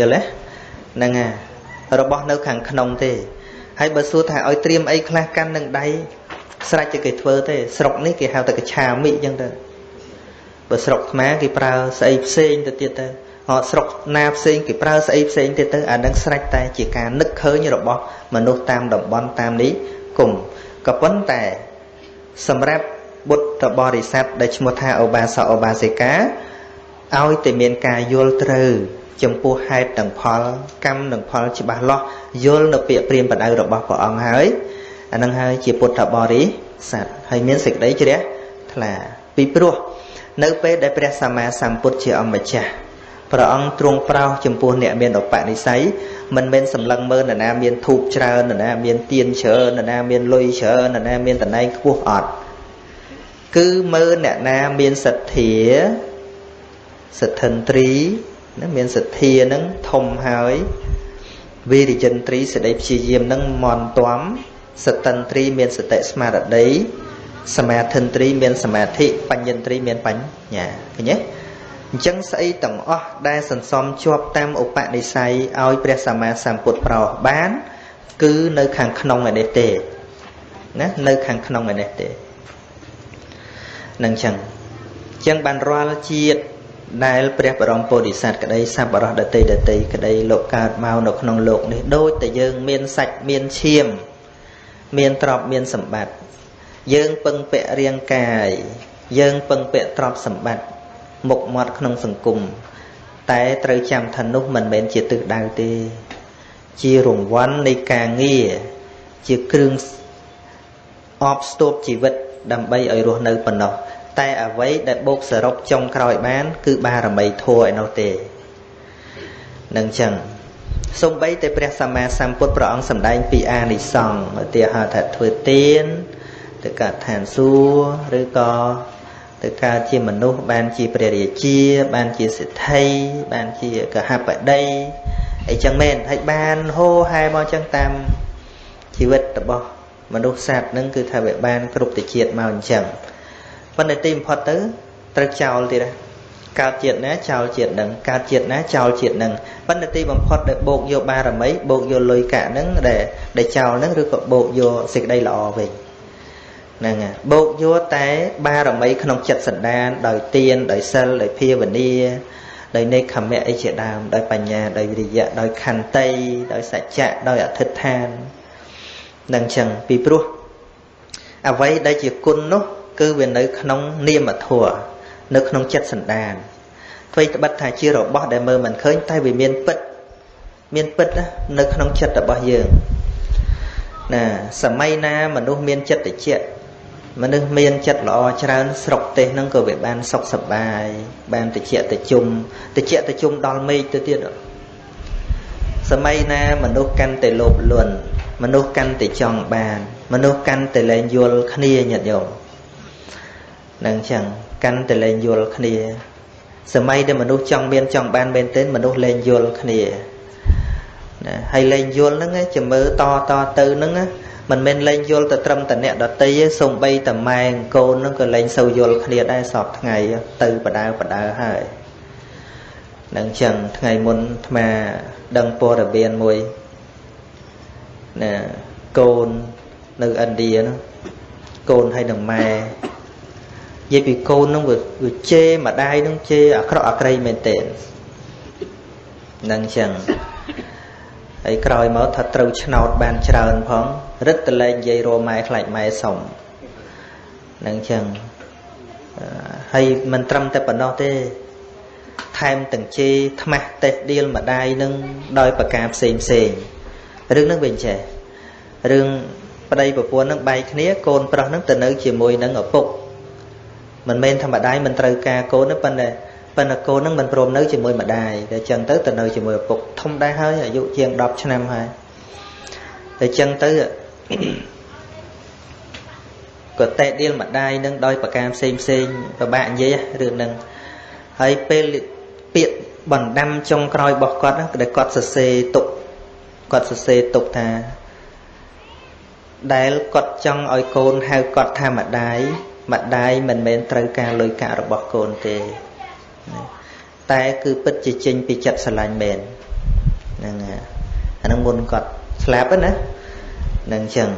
យល់ទេហ្នឹងហើយរបស់នៅខាងក្នុងទេហើយបើសួរថាឲ្យត្រៀមអីខ្លះកាន់នឹងដៃស្រេចតែគេធ្វើទេស្រុកនេះគេហៅតែកឆាមិអញ្ចឹងទៅបើស្រុកខ្មែរគេប្រើស្អីផ្សេងទៅទៀតទៅអត់ស្រុកណាផ្សេងគេប្រើស្អីផ្សេងទៀតទៅអានឹងស្រេចតែជាការនឹកឃើញរបស់ មនុស្សតាមតំបន់តាមនេះគុំក៏ប៉ុន្តែសម្រាប់បុត្របរិស័ទដែលឈ្មោះថាឧបាសកឧបាសិកាឲ្យតែមានការយល់ត្រូវចំពោះហេតុនិងផលកម្មនិងផលច្បាស់លាស់យល់នៅពាក្យព្រាមបដៅរបស់ព្រះអង្គហើយអានឹងហើយជាពុទ្ធបរិស័ទហើយមានសេចក្តីជ្រះថ្លាពីព្រោះនៅពេលដែលព្រះសម្មាសម្ពុទ្ធជាអម្ចាស់ ព្រះអង្គទ្រង់ប្រោសចំពោះអ្នកមានឧបនិស្ស័យមិនមែនសម្លឹងមើលនរណាមានធូបច្រើននរណាមានទៀនច្រើននរណាមានលុយច្រើននរណាមានតំណែងខ្ពស់អត់គឺមើលអ្នកណាមានសទ្ធាសទ្ធិន្ទ្រីណាមានសទ្ធានឹងធំហើយវិរិយិន្ទ្រីសេចក្តីព្យាយាមនឹងមន់ទាំសតិន្ទ្រីមានសតិស្មារតីសមាធិន្ទ្រីមានសមាធិបញ្ញន្ទ្រីមានបញ្ញាឃើញទេ អញ្ចឹងស្អីទាំងអស់ដែលសន្សំជាប់តាមឧបនិស្ស័យឲ្យព្រះសម្មាសម្ពុទ្ធប្រោសបាន គឺនៅខាងក្នុងឯនេះទេណានៅខាងក្នុងឯនេះទេនឹងអញ្ចឹងអញ្ចឹងបានរាល់ជាតិដែលព្រះបរមពុទ្ធិស័តក្តីសัพបរោះដតីដតីក្តីលោកកើតមកនៅក្នុងលោកនេះដូចតែយើងមានសាច់មានឈាម មានទ្រព្យមានសម្បត្តិយើងពឹងពាក់រាងកាយយើងពឹងពាក់ទ្រព្យសម្បត្តិ មុខមាត់ក្នុងសង្គមតែត្រូវចាំថានោះមិនមែនជាទិសដៅទេ ជារង្វាន់នៃការងារជាគ្រឿងអបស្ទប់ជីវិតដើម្បីឲ្យរស់នៅប៉ុណ្ណោះតែអ្វីដែលបូកសរុបចុងក្រោយបាន គឺបារមីធัวឯនោះទេនឹងចឹងសំបីតែព្រះសម្មាសម្ពុទ្ធព្រះអង្គសម្ដែងពីអានិសង្ឃឧទាហរណ៍ថាធ្វើទានទៅកើតឋានសួគ៌ឬក៏ ទៅកើតជាមនុស្សបានជាព្រះរាជា បានជាសិទ្ធិបានជាកហបតីអីចឹងមែនហើយបានហូហែមកចឹងតាមជីវិតរបស់មនុស្សសត្វនឹងគឺថាវាបានគ្រប់ទៅជាតិមកអញ្ចឹងប៉ុន្តែទីបំផុតទៅត្រូវចោលទៀតណាកើតជាតិណាចោលជាតិនឹងកើតជាតិណាចោលជាតិនឹងប៉ុន្តែទីបំផុតដែលបោកយកបារមីបោកយកលុយកាក់នឹងដែលដែលចោលនឹងឬក៏បោកយកសេចក្តីល្អវិញ ហ្នឹងហើយបោកយកតែបារមីក្នុងចិត្តសន្តាន ដោយទានដោយសិលដោយភាវនាដោយនេក្ខមៈអីជាដើមដោយបញ្ញាដោយវិរិយៈដោយខន្តីដោយសច្ចៈដោយអធិដ្ឋាននឹងចឹងពីព្រោះអ្វីដែលជាគុណនោះ គឺវានៅក្នុងនាមធម៌នៅក្នុងចិត្តសន្តានអ្វីត្បិតថាជារបស់ដែលមើលមិនឃើញតែវាមានពិត មានពិតនៅក្នុងចិត្តរបស់យើងណាសម័យណាមនុស្សមានចិត្តតិច មនុស្សមានចិត្តល្អច្រើនស្រុកទេសហ្នឹងក៏វាបានសុខសប្បាយបានតិចតិជុំតិចតិជុំដល់មេឃទៅទៀតសម័យណាមនុស្សកាន់តែលោភលន់មនុស្សកាន់តែចង់បាន មនុស្សកាន់តែលែងយល់គ្នាញាតិញោមនឹងចឹងកាន់តែលែងយល់គ្នា សម័យដែលមនុស្សចង់មានចង់បានមែនទែនមនុស្សលែងយល់គ្នាណាហើយលែងយល់ហ្នឹងជាមើលតតទៅហ្នឹង មិនមែនលែងយល់ទៅត្រឹមតអ្នកដតីទេសំបីតម៉ែកូនហ្នឹងក៏លែងសូវយល់គ្នាដែរសពថ្ងៃទៅបដើបដើហើយនឹងចឹងថ្ងៃមុនអាត្មាដឹងព័ត៌មានមួយណាកូននៅឥណ្ឌានោះកូនហើយនឹងម៉ែនិយាយពីកូននឹងវាជេរម្ដាយនឹងជេរអាក្រក់អាក្រៃមែនទែននឹងចឹងហើយក្រោយមកថាត្រូវឆ្នោតបានច្រើនផងរឹតតលែងនិយាយរម៉ែខ្លាច់ម៉ែសុំនឹងចឹងហើយមិនត្រឹមតែប៉ុណ្ណោះទេ ថែមទាំងជេរថ្មាស់តេះដៀលម្ដាយនឹងដោយប្រការផ្សេងផ្សេងរឿងហ្នឹងវិញចេះរឿងប្តីប្រពន្ធនឹងបែកគ្នាកូនប្រុសនឹងទៅនៅជាមួយនឹងឪពុកមិនមែនថាម្ដាយមិនត្រូវការកូនទេប៉ុន្តែប៉ុន្តែកូននឹងមិនព្រមនៅជាមួយម្ដាយតែចឹងទៅទៅនៅជាមួយឪពុកធំដែរហើយអាយុជាង10ឆ្នាំហើយតែចឹងទៅ ក៏តេដៀលម្ដាយនឹងដោយប្រការផ្សេងផ្សេងពិបាកនិយាយរឿងហ្នឹងហើយពេលពាក្យបណ្ដាំចុងក្រោយរបស់គាត់ហ្នឹងដែលគាត់សរសេរទុកគាត់សរសេរទុកថាដែលគាត់ចង់ឲ្យកូនហៅគាត់ថាម្ដាយម្ដាយមិនមែនត្រូវការលុយកាក់របស់កូនទេតែគឺពិតជាចេញពីចិត្តស្រឡាញ់មែនហ្នឹងអាហ្នឹងមុនគាត់ស្លាប់ណាហ្នឹងអញ្ចឹង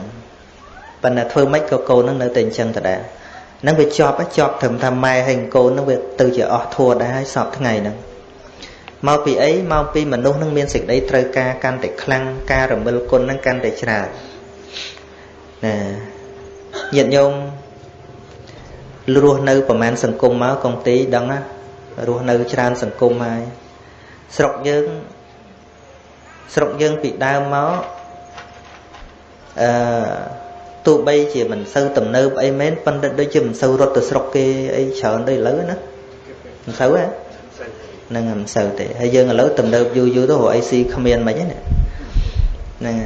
ប៉ុន្តែធ្វើម៉េចក៏កូននឹងនៅតែអញ្ចឹងដដែលហ្នឹងវាជាប់ជាប់ត្រឹមថាម៉ែហើយកូននឹងវាទៅជាអស់ធัวដែរហើយសពថ្ងៃហ្នឹងមកពីអីមកពីមនុស្សនឹងមានសេចក្តីត្រូវការកាន់តែខ្លាំងការរមិលគុណនឹងកាន់តែច្រើនណាញាតិញោមរស់នៅប្រហែលសង្គមមកកងទីដឹងណារស់នៅច្រើនសង្គមហើយស្រុកយើងស្រុកយើងពីដើមមក អឺទោះបីជាមិនសូវទំនើបអីមែនប៉ុន្តែដូចជាមិនសូវរត់ទៅស្រុកគេអីច្រើនដូចឥឡូវណាមិនសូវហ៎នឹងមិនសូវទេហើយយើងឥឡូវទំនើបយូរយូរទៅរកអីស៊ីគ្មានមិនហ្នឹងហ្នឹង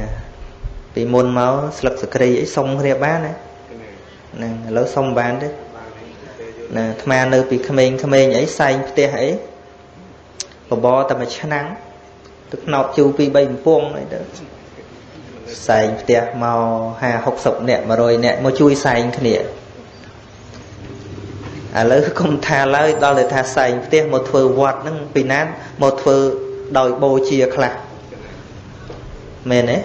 ពីមុនមកស្លឹកសក្រីអីសុំគ្នាបានណាហ្នឹងឥឡូវសុំបានទេណាអាត្មានៅពីក្មេងៗអីសែងផ្ទះអីបបរតែមួយឆ្នាំទឹកណប់ជូរ2 3កំពង់អីទៅ សែងផ្ទះមក50 60នាក់100នាក់មកជួយសែងគ្នាឥឡូវគុំថាឡើយដល់តែថាសែងផ្ទះមកធ្វើវត្តហ្នឹងពីណាមកធ្វើដោយបូជាខ្លះមែនទេ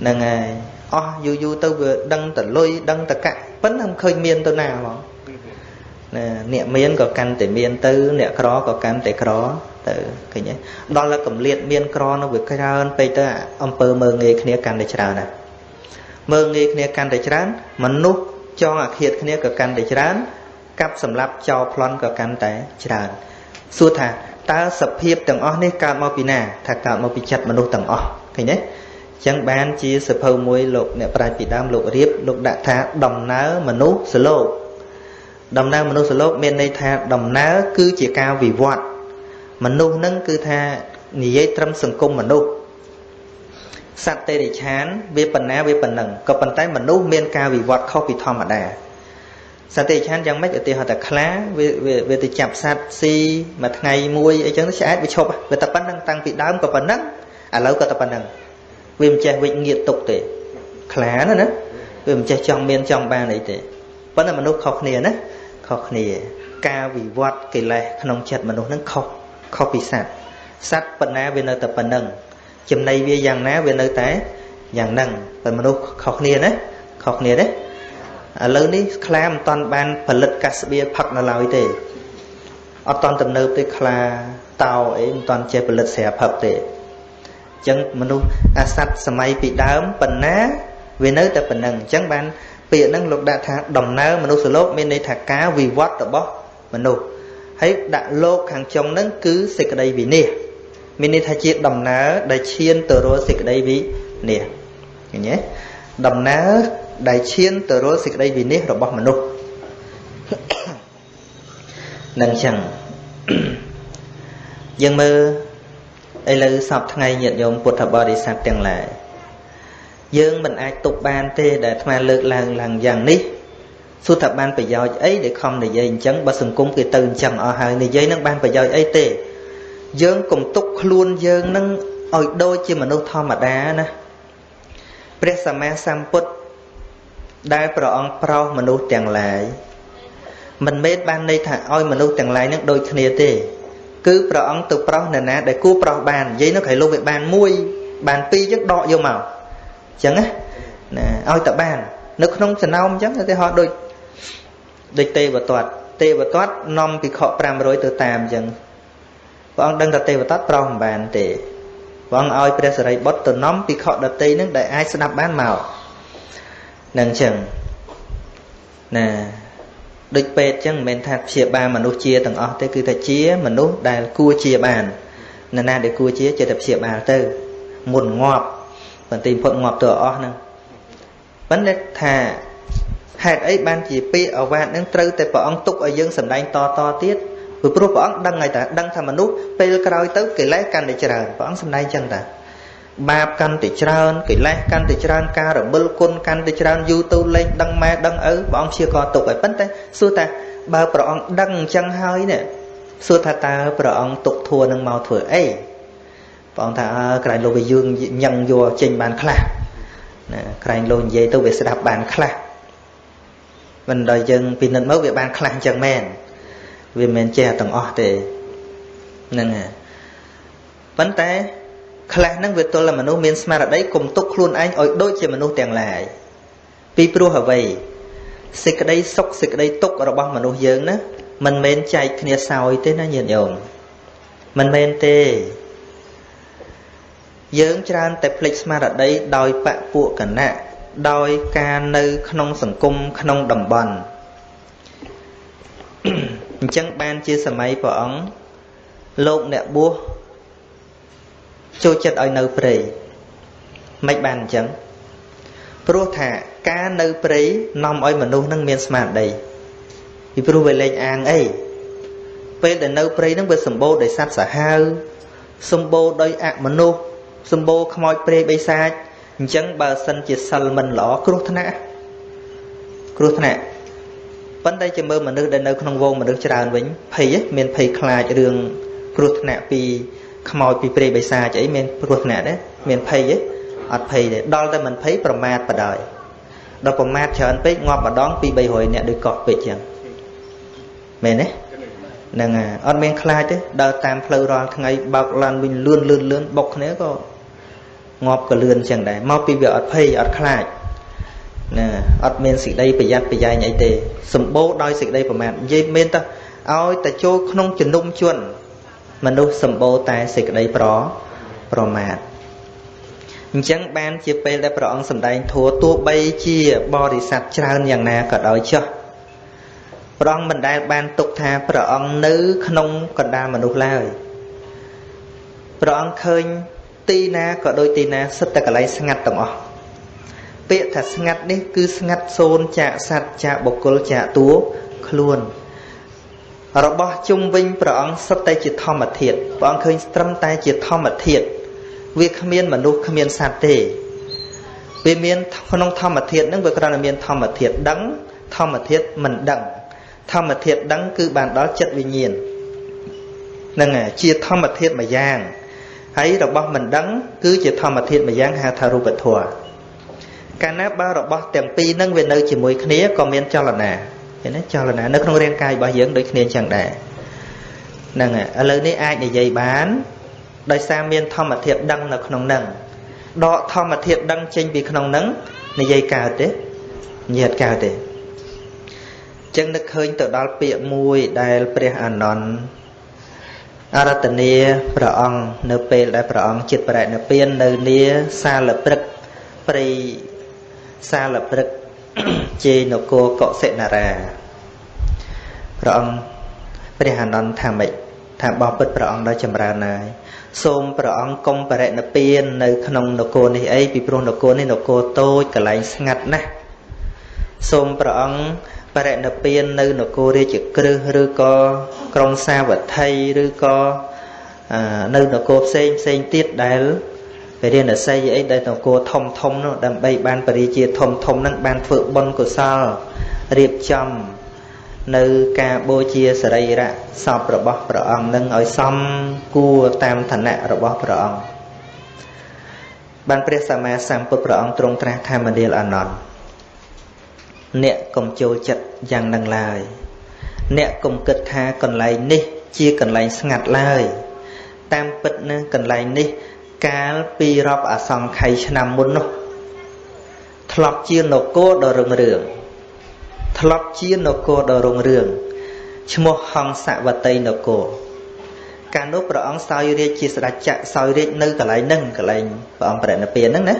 ហ្នឹងហើយអស់យូរយូរទៅវាដឹងតលុយដឹងតកាក់ប៉ុន្តែមិនឃើញមានទៅណាហ្មង ណាអ្នកមានក៏កាន់តែមានទៅ អ្នកក្រក៏កាន់តែក្រទៅឃើញទេដល់តែកម្លៀតមានក្រនោះវាច្រើនពេកទៅអំពើមើងងាយគ្នាកាន់តែច្រើនណាមើងងាយគ្នាកាន់តែច្រើនមនុស្សចងអាឃាតគ្នាក៏កាន់តែច្រើនកាប់សម្លាប់ចោលប្លន់ក៏កាន់តែច្រើនសួរថាតើសភាពទាំងអស់នេះកើតមកពីណាថាកើតមកពីចិត្តមនុស្សទាំងអស់ឃើញទេចឹងបានជាសភៅមួយលោកអ្នកប្រាជ្ញពីដើមលោករៀបលោកដាក់ថាដំណើរមនុស្សសលោក ដំណើរមនុស្សលោកមានន័យថាដំណើរគឺជាការវិវត្តមនុស្សនឹងគឺថានិយាយត្រឹមសង្គមមនុស្សសត្វទេរិឆានវាប៉ុណ្ណាវាប៉ុណ្ណឹងក៏ប៉ុន្តែមនុស្សមានការវិវត្តខុសពីធម្មតាសត្វទេរិឆានយ៉ាងម៉េចឧទាហរណ៍ថាខ្លាវាវាទៅចាប់សត្វស៊ីមួយថ្ងៃមួយអីចឹងឆ្អែតវាឈប់វាតែប៉ុណ្ណឹងតាំងពីដើមក៏ប៉ុណ្ណឹងឥឡូវក៏តែប៉ុណ្ណឹងវាមិនចេះវិជ្ញាទុកទេខ្លាណាណាវាមិនចេះចង់មានចង់បានអីទេប៉ុន្តែមនុស្សខុសគ្នាណា ខុសគ្នា ការវិវត្តកិលេសក្នុងចិត្តមនុស្សនឹងខុសខុសពីសត្វសត្វប៉ុណ្ណាវានៅតែប៉ុណ្ណឹងចំណៃវាយ៉ាងណាវានៅតែយ៉ាងហ្នឹងតែមនុស្សខុសគ្នាណាខុសគ្នាទេឥឡូវនេះខ្លាមិនតាន់បានផលិតកាសបៀផឹកនៅឡើយទេអត់តាន់ទំនើបទេខ្លាតោអីមិនតាន់ចេះផលិតស្រាផឹកទេអញ្ចឹងមនុស្សអាសត្វសម័យពីដើមប៉ុណ្ណាវានៅតែប៉ុណ្ណឹងអញ្ចឹងបាន ពាក្យហ្នឹងលោកដាក់ថាដំណើរមនុស្សលោកមានន័យថាការវិវត្តរបស់មនុស្សហើយដាក់លោកខាងចុងហ្នឹងគឺសេចក្តីវិនិច្ឆ័យមានន័យថាជាដំណើរដែលឈានទៅរកសេចក្តីវិនិច្ឆ័យឃើញទេដំណើរដែលឈានទៅរកសេចក្តីវិនិច្ឆ័យរបស់មនុស្សនឹងចឹងយើងមើលឥឡូវសពថ្ងៃញាតិញោមពុទ្ធបរិស័ទទាំងឡាយ យើងមិនអាចទុកបានទេដែលអាត្មាលើកឡើងឡើងយ៉ាងនេះសួរថាបានប្រយោជន៍អីដែលខំនិយាយអញ្ចឹងបើសង្គមគេទៅអញ្ចឹងអស់ហើយនិយាយនឹងបានប្រយោជន៍អីទេយើងកុំទុកខ្លួនយើងនឹងឲ្យដូចជាមនុស្សធម្មតាណាព្រះសម្មាសម្ពុទ្ធដែលព្រះអង្គប្រោសមនុស្សទាំងឡាយមិនមែនបានន័យថាឲ្យមនុស្សទាំងឡាយនឹងដូចគ្នាទេ គឺព្រះអង្គទៅប្រោសនរណាដែលគួរប្រោសបាននិយាយនោះក្រៃលោកវាបានមួយបានពីរចឹងដកយកមក ចឹងណាណាឲ្យតែបាន នៅក្នុងចំណោមអញ្ចឹងឧទាហរណ៍ដូចដូចទេវទត្តទេវទត្តនាំភិក្ខុ500ទៅតាមអញ្ចឹងព្រះអង្គដឹងថាទេវទត្តប្រោសមិនបានទេព្រះអង្គឲ្យព្រះសរិបុត្រទៅនាំភិក្ខុដតីនឹងដែលអាចស្ដាប់បានមកនឹងអញ្ចឹងណាដូចពេទ្យអញ្ចឹងមិនមែនថាព្យាបាលមនុស្សជាទាំងអស់ទេគឺថាជាមនុស្សដែលគួរជាបាននរណាដែលគួរជាចេះតែព្យាបាលទៅមុនងាប់ បន្តិចផុតងាប់ទៅអស់ហ្នឹងប៉ុន្តែថាហេតុអីបានជាពាក្យអវាទនឹងត្រូវតែព្រះអង្គទុកឲ្យយើងសម្ដែងតតទៀតព្រោះព្រះអង្គដឹងហើយតាដឹងថាមនុស្សពេលក្រោយទៅកិលេសកាន់តែច្រើនព្រះអង្គសម្ដែងចឹងតាបាបកាន់តែច្រើនកិលេសកាន់តែច្រើនការរមិលគុណកាន់តែច្រើនយូរទៅលេងដឹងម៉ែដឹងឪព្រះអង្គព្យាករទុកហើយប៉ុន្តែសួរថាបើព្រះអង្គដឹងអញ្ចឹងហើយនេះសួរថាតើព្រះអង្គទុកធัวនឹងមកធ្វើអី ព្រះអង្គថាអើក្រែងលោកវាយើងញឹងយកចេញបានខ្លះណាក្រែងលោកនិយាយទៅវាស្ដាប់បានខ្លះមិនដល់យើងពិនិត្យមកវាបានខ្លះអញ្ចឹងមែនវាមិនមែនចេះទាំងអស់ទេហ្នឹងហើយប៉ុន្តែខ្លះហ្នឹងវាទល់តែមនុស្សមានស្មារតីគុំទុកខ្លួនឯងឲ្យដូចជាមនុស្សទាំងឡាយពីព្រោះអ្វីសេចក្តីសុខសេចក្តីទុក្ខរបស់មនុស្សយើងណាមិនមែនចែកគ្នាសោយទេណាញាតិញោមមិនមែនទេ យើងច្រើនតែភ្លេចស្មារតីដោយបពួកគណៈដោយការនៅក្នុងសង្គមក្នុងតំបន់អញ្ចឹងបានជាសម័យព្រះអង្គលោកអ្នកបួសចូលចិត្តឲ្យនៅព្រៃមិនបានអញ្ចឹងព្រោះថាការនៅព្រៃនាំឲ្យមនុស្សនឹងមានស្មារតីពីព្រោះវាលេងអាងអីពេលដែលនៅព្រៃនឹងវាសម្បូរដោយសត្វសាហាវសម្បូរដោយអមនុស្ស សម្បូរខ្មោចព្រៃបិសាចអញ្ចឹងបើសិនជាសិលមិនល្អគ្រោះថ្នាក់គ្រោះថ្នាក់ប៉ុន្តែជាមើលមនុស្សដែលនៅក្នុងវងមនុស្សច្រើនវិញភ័យមានភ័យខ្លាចរឿងគ្រោះថ្នាក់ពីខ្មោចពីព្រៃបិសាចអីមានគ្រោះថ្នាក់ទេមានភ័យទេអត់ភ័យទេដល់តែមិនភ័យប្រមាថបដ ாய் ដល់ប្រមាថច្រើនពេកងាប់ម្ដងពី300នាក់ដូចកោះពេកចឹងមែនទេហ្នឹងហើយអត់មានខ្លាចទេដើរតាមផ្លូវរាល់ថ្ងៃបើកឡានវិញលឿនលឿនលឿនបុកគ្នាក៏ ងាប់ក៏លឿនចឹងដែរមកពីវាអត់ភ័យអត់ខ្លាចណាអត់មានសេចក្តីប្រយ័ត្នប្រយែងអីទេសម្បូរដោយសេចក្តីប្រមាទនិយាយមានតែឲ្យតែចូលក្នុងជំនុំជនមនុស្សសម្បូរតែសេចក្តីប្រប្រមាទអញ្ចឹងបានជាពេលដែលព្រះអង្គសម្ដែងធัวទោះបីជាបរិស័ទច្រើនយ៉ាងណាក៏ដោយចុះព្រះអង្គមិនដែលបានទុកថាព្រះអង្គនៅ ក្នុងកណ្ដាលមនុស្សឡើយព្រះអង្គឃើញ ទីណាក៏ដូចទីណាសិតតែកន្លែងស្ងាត់ទាំងអស់ពាក្យថាស្ងាត់នេះគឺស្ងាត់សូនចាកសัตว์ចាកបុគ្គលចាកតួខ្លួន របស់ជុំវិញព្រះអង្គសុទ្ធតែជាធម្មធាតុព្រះអង្គឃើញត្រឹមតែជាធម្មធាតុវាគ្មានមនុស្សគ្មានសត្វទេវាមានក្នុងធម្មធាតុហ្នឹងវាគ្រាន់តែមានធម្មធាតុដឹង ធម្មធាតុមិនដឹង ធម្មធាតុដឹងគឺបានដល់ចិត្តវិញ្ញាណហ្នឹងជាធម្មធាតុមួយយ៉ាង ហើយរបស់មិនដឹង គឺជាធម្មធាតុមួយយ៉ាងហៅថារូបធម៌កាលណាបើរបស់ទាំងពីរហ្នឹងវានៅជាមួយគ្នាក៏មានចលនាឃើញទេចលនានៅក្នុងរាងកាយរបស់យើងដូចគ្នាចឹងដែរហ្នឹងឥឡូវនេះអាចនិយាយបានដោយសារមានធម្មធាតុដឹងនៅក្នុងហ្នឹងដកធម្មធាតុដឹងចេញពីក្នុងហ្នឹងនិយាយកើតទេនិយាយកើតទេចឹងនឹកឃើញទៅដល់ពាក្យមួយដែលព្រះអានន្ទ អរតនីព្រះអង្គនៅពេលដែលព្រះអង្គចិត្តបរិនិព្វាននៅនាសាលព្រឹកព្រៃសាលព្រឹកជេនគរកុសិនារាព្រះអង្គព្រះអានន្ទថាម៉េចថាបោះពិតព្រះអង្គដល់ចម្រើនហើយសូមព្រះអង្គកុំបរិណិពាននៅក្នុងនគរនេះអីពីព្រោះនគរនេះនគរតូចកន្លែងស្ងាត់ណាស់សូមព្រះអង្គ បរិណិពាននៅនគររាជក្រឹសឬក៏ក្រុងសាវត្ថីឬក៏នៅនគរផ្សេងផ្សេងទៀតដែលពរិណស័យអីដែលនគរធំធំនោះដើម្បីបានបរិជាធំធំហ្នឹងបានធ្វើបុណ្យកុសលរៀបចំនៅការបូជាសរីរៈសពរបស់ព្រះអង្គនឹងឲ្យសមគួរតាមឋានៈរបស់ព្រះអង្គបានព្រះសម្មាសម្ពុទ្ធព្រះអង្គទ្រង់ត្រាស់ថាមនាលអានន្ទ អ្នកកុំចូលចិត្តយ៉ាងនឹងឡើយអ្នកកុំគិតថាកន្លែងនេះជាកន្លែងស្ងាត់ឡើយតាមពិតណាកន្លែងនេះ កាលពីរាប់អសង្ខ័យឆ្នាំមុននោះធ្លាប់ជានគរដ៏រុងរឿងធ្លាប់ជានគរដ៏រុងរឿងឈ្មោះហង្សវតីនគរកាលនោះព្រះអង្គសោយរាជជាស្ដេចចក្រសោយរាជនៅកន្លែងហ្នឹងកន្លែងព្រះអង្គបរិនិព្វានហ្នឹងណា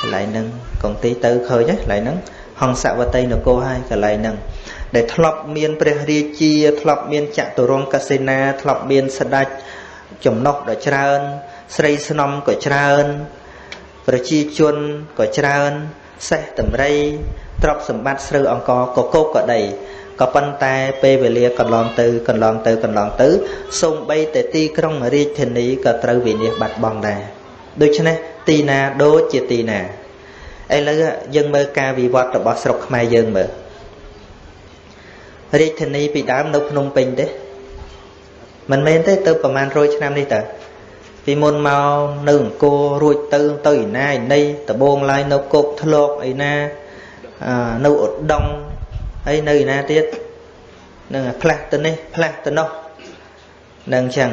កន្លែងហ្នឹងកងទីទៅឃើញកន្លែងហ្នឹង ហង្សវតីនគរហើយកន្លែងហ្នឹងដែលធ្លាប់មានព្រះរាជា ធ្លាប់មានចតុរង្គកសេនាធ្លាប់មានស្ដេចចំណុះដ៏ច្រើន ស្រីស្នំក៏ច្រើន ប្រជាជនក៏ច្រើនសេះតម្រៃទ្រព្យសម្បត្តិស្រូវអង្គកកោកក៏ដីក៏ប៉ុន្តែពេលវេលាកន្លងទៅកន្លងទៅកន្លងទៅសូម្បីតែទីក្រុងរាជធានីក៏ត្រូវវិនិច្ឆ័យបាត់បង់ដែរដូច្នេះទីណាដូចជាទីណា ឥឡូវយើងមើលការវិវត្តរបស់ស្រុកខ្មែរយើងមើលរាជធានីពីដើមនៅភ្នំពេញទេមិនមែនទេទៅប្រហែល100ឆ្នាំនេះតើពីមុនមកនៅអង្គររួចទៅទៅឯណាឯណីដបងឡាយនៅគោកធ្លោកឯណានៅឧដុង្គហើយនៅឯណាទៀតនឹងផ្លាស់ទៅនេះផ្លាស់ទៅនោះនឹងអញ្ចឹង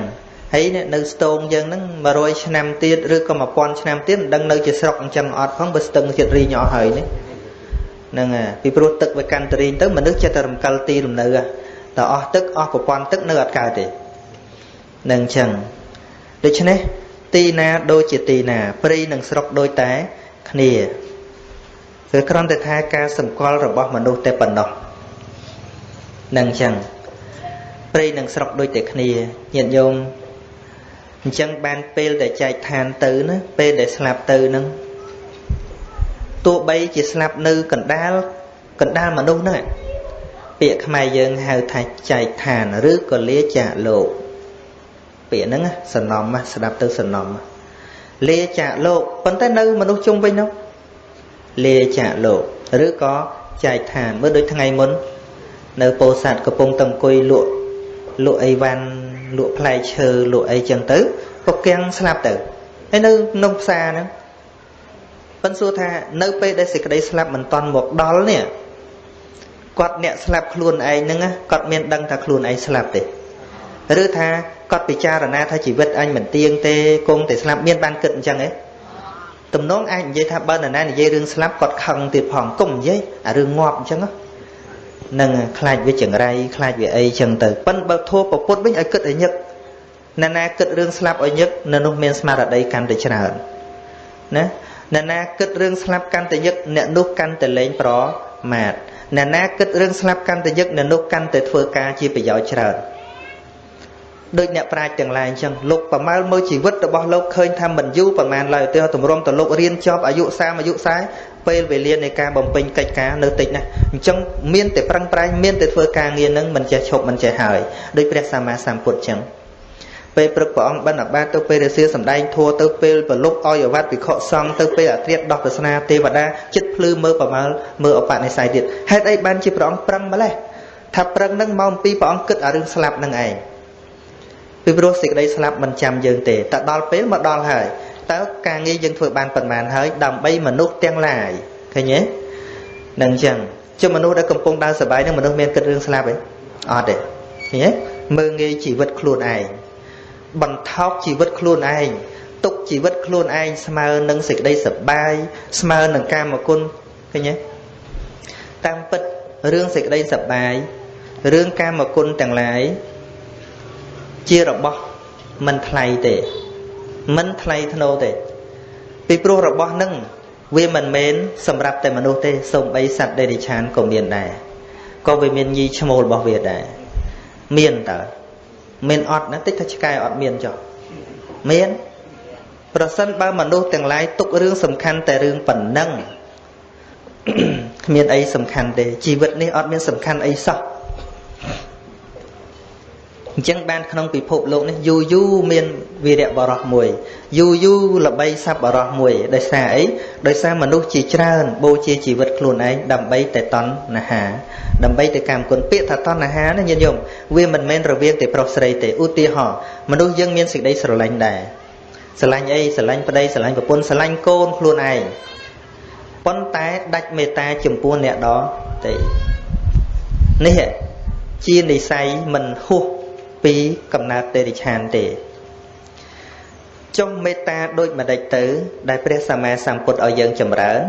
ហើយនៅស្ទងយើងហ្នឹង100ឆ្នាំទៀតឬក៏1000ឆ្នាំទៀតមិនដឹងនៅជាស្រុកអញ្ចឹងអត់ផងបើស្ទឹងចិត្តរីងអស់ហើយនេះហ្នឹងពីព្រោះទឹកវាកាន់តរីងទៅមនុស្សចិត្តតែរំកិលទីលំនៅតែអស់ទឹកអស់ប្រព័ន្ធទឹកនៅអត់កើតទេនឹងអញ្ចឹងដូច្នេះទីណាដូចជាទីណាព្រៃនិងស្រុកដូចតែគ្នាគឺគ្រាន់តែថាការសម្គាល់របស់មនុស្សតែប៉ុណ្ណោះនឹងអញ្ចឹងព្រៃនិងស្រុកដូចតែគ្នាញាតិញោម អញ្ចឹងបានពេលដែលចែកឋានទៅណាពេលដែលស្លាប់ទៅនឹងទោះបីជាស្លាប់នៅកណ្ដាលកណ្ដាលមនុស្សហ្នឹងពាក្យខ្មែរយើងហៅថាចែកឋានឬក៏លាចាកលោកពាក្យហ្នឹងសនំស្ដាប់ទៅសនំលាចាកលោកប៉ុន្តែនៅមនុស្សជុំវិញនោះលាចាកលោកឬក៏ចែកឋានមើលដូចថ្ងៃមុន នៅពោធិ៍សាត់កំពុងតែអង្គុយលក់លក់អីវ៉ាន់ លក់ផ្លែឈើលក់អីចឹងទៅក៏កៀងស្លាប់ទៅហើយនៅក្នុងផ្សារហ្នឹងប៉ុន្តែសួរថានៅពេលដែលសេចក្តីស្លាប់មិនតន់មកដល់នេះគាត់អ្នកស្លាប់ខ្លួនឯងហ្នឹងគាត់មានដឹងថាខ្លួនឯងស្លាប់ទេឬថាគាត់ពិចារណាថាជីវិតអញមិនទៀងទេគង់តែស្លាប់មានបានគិតអញ្ចឹងឯងទំនងអាចនិយាយថាបើនរណានិយាយរឿងស្លាប់គាត់ខឹងទៀតផងកុំនិយាយអារឿងងាប់អញ្ចឹង នឹងខ្លាចវាចង្រៃខ្លាចវាអីអញ្ចឹងទៅប៉ិនបើធัวពពុតវិញឲ្យគិតឲ្យញឹកណាណាគិតរឿងស្លាប់ឲ្យញឹកនៅនោះមានស្មារតីកាន់តែច្រើនណាអ្នកណាគិតរឿងស្លាប់កាន់តែញឹកអ្នកនោះកាន់តែលែងប្រមាទអ្នកណាគិតរឿងស្លាប់កាន់តែញឹកអ្នកនោះកាន់តែធ្វើការជាប្រយោជន៍ច្រើនដូចអ្នកប្រាជ្ញទាំងឡាយអញ្ចឹងលោកប្រមាលមើលជីវិតរបស់លោកឃើញថាមិនយូរប្រមាណឡើយទៅតម្រុំទៅលោករៀនចប់អាយុ30អាយុ40 ពេលវេលានៃការបំពេញកិច្ចការនៅតិចណាស់អញ្ចឹងមានតែប្រឹងប្រែងមានតែធ្វើការងារនឹងមិនចេះឈប់មិនចេះហើយដោយព្រះសម្មាសម្ពុទ្ធអញ្ចឹងពេលព្រឹកព្រះអង្គបិណ្ឌបាតទៅពេលរសៀលសំដែងធัวទៅពេលប្រលប់ឲ្យអវត្តវិខសង្ឃទៅពេលអត្រាតដោះទស្សនាទេវតាចិត្តភ្លឺមើលប្រមាលមើលអបនិស្ស័យទៀតហេតុអីបានជាព្រះអង្គប្រឹងម្លេះថាប្រឹងនឹងមកអំពីព្រះអង្គគិតអារឿងស្លាប់នឹងឯងពីព្រោះសេចក្តីស្លាប់មិនចាំយើងទេតែដល់ពេលមកដល់ហើយ តើការងារយើងធ្វើបានប៉ុន្មានហើយដើម្បីមនុស្សទាំងឡាយឃើញទេនឹងអញ្ចឹងជាមនុស្សដែលកំពុងដើរសប្បាយនឹងមនុស្សមានគិតរឿងស្លាប់ទេអត់ទេឃើញទេមើងងាយជីវិតខ្លួនឯងបន្ថោកជីវិតខ្លួនឯងទុកជីវិតខ្លួនឯងស្មើនឹងសេចក្តីសប្បាយស្មើនឹងកាមគុណឃើញទេតាមពិតរឿងសេចក្តីសប្បាយរឿងកាមគុណទាំងឡាយជារបស់មិនថ្លៃទេ មិនថ្លៃធ្នូទេពីព្រោះរបស់នឹងវាមិនមែនសម្រាប់តែមនុស្សទេសូម្បីសត្វដេរិឆានក៏មានដែរក៏វាមានញីឈ្មោលរបស់វាដែរមានតើមានអត់ណាតិចថាឆ្កែអត់មានចុះមានប្រសិនបើមនុស្សទាំងឡាយទុករឿងសំខាន់តែរឿងប៉ុណ្ណឹងគ្មានអីសំខាន់ទេជីវិតនេះអត់មានសំខាន់អីសោះ អញ្ចឹងបានក្នុងពិភពលោកនេះយូរយូរមានវីរៈបរោះមួយយូរយូរល្បីសัพបរោះមួយដោយសារអីដោយសារមនុស្សជាច្រើនបូជាជីវិតខ្លួនឯងដើម្បីតែតណ្ហាដើម្បីតែកម្មគុណពាក្យថាតណ្ហាណាញាតិញោមវាមិនមែនរវាងតែប្រុសស្រីទេឧទាហរណ៍មនុស្សយើងមានសេចក្តីស្រឡាញ់ដែរស្រឡាញ់អីស្រឡាញ់ប្តីស្រឡាញ់ប្រពន្ធស្រឡាញ់កូនខ្លួនឯងប៉ុន្តែដាច់មេត្តាចំពោះអ្នកដទៃនេះជានិស័យមិនហួស ពីកំណើតទេរិឆានទេចុះមេត្តាដូចម្ដេចទៅ ដែលព្រះសម្មាសម្ពុទ្ធឲ្យយើងចម្រើន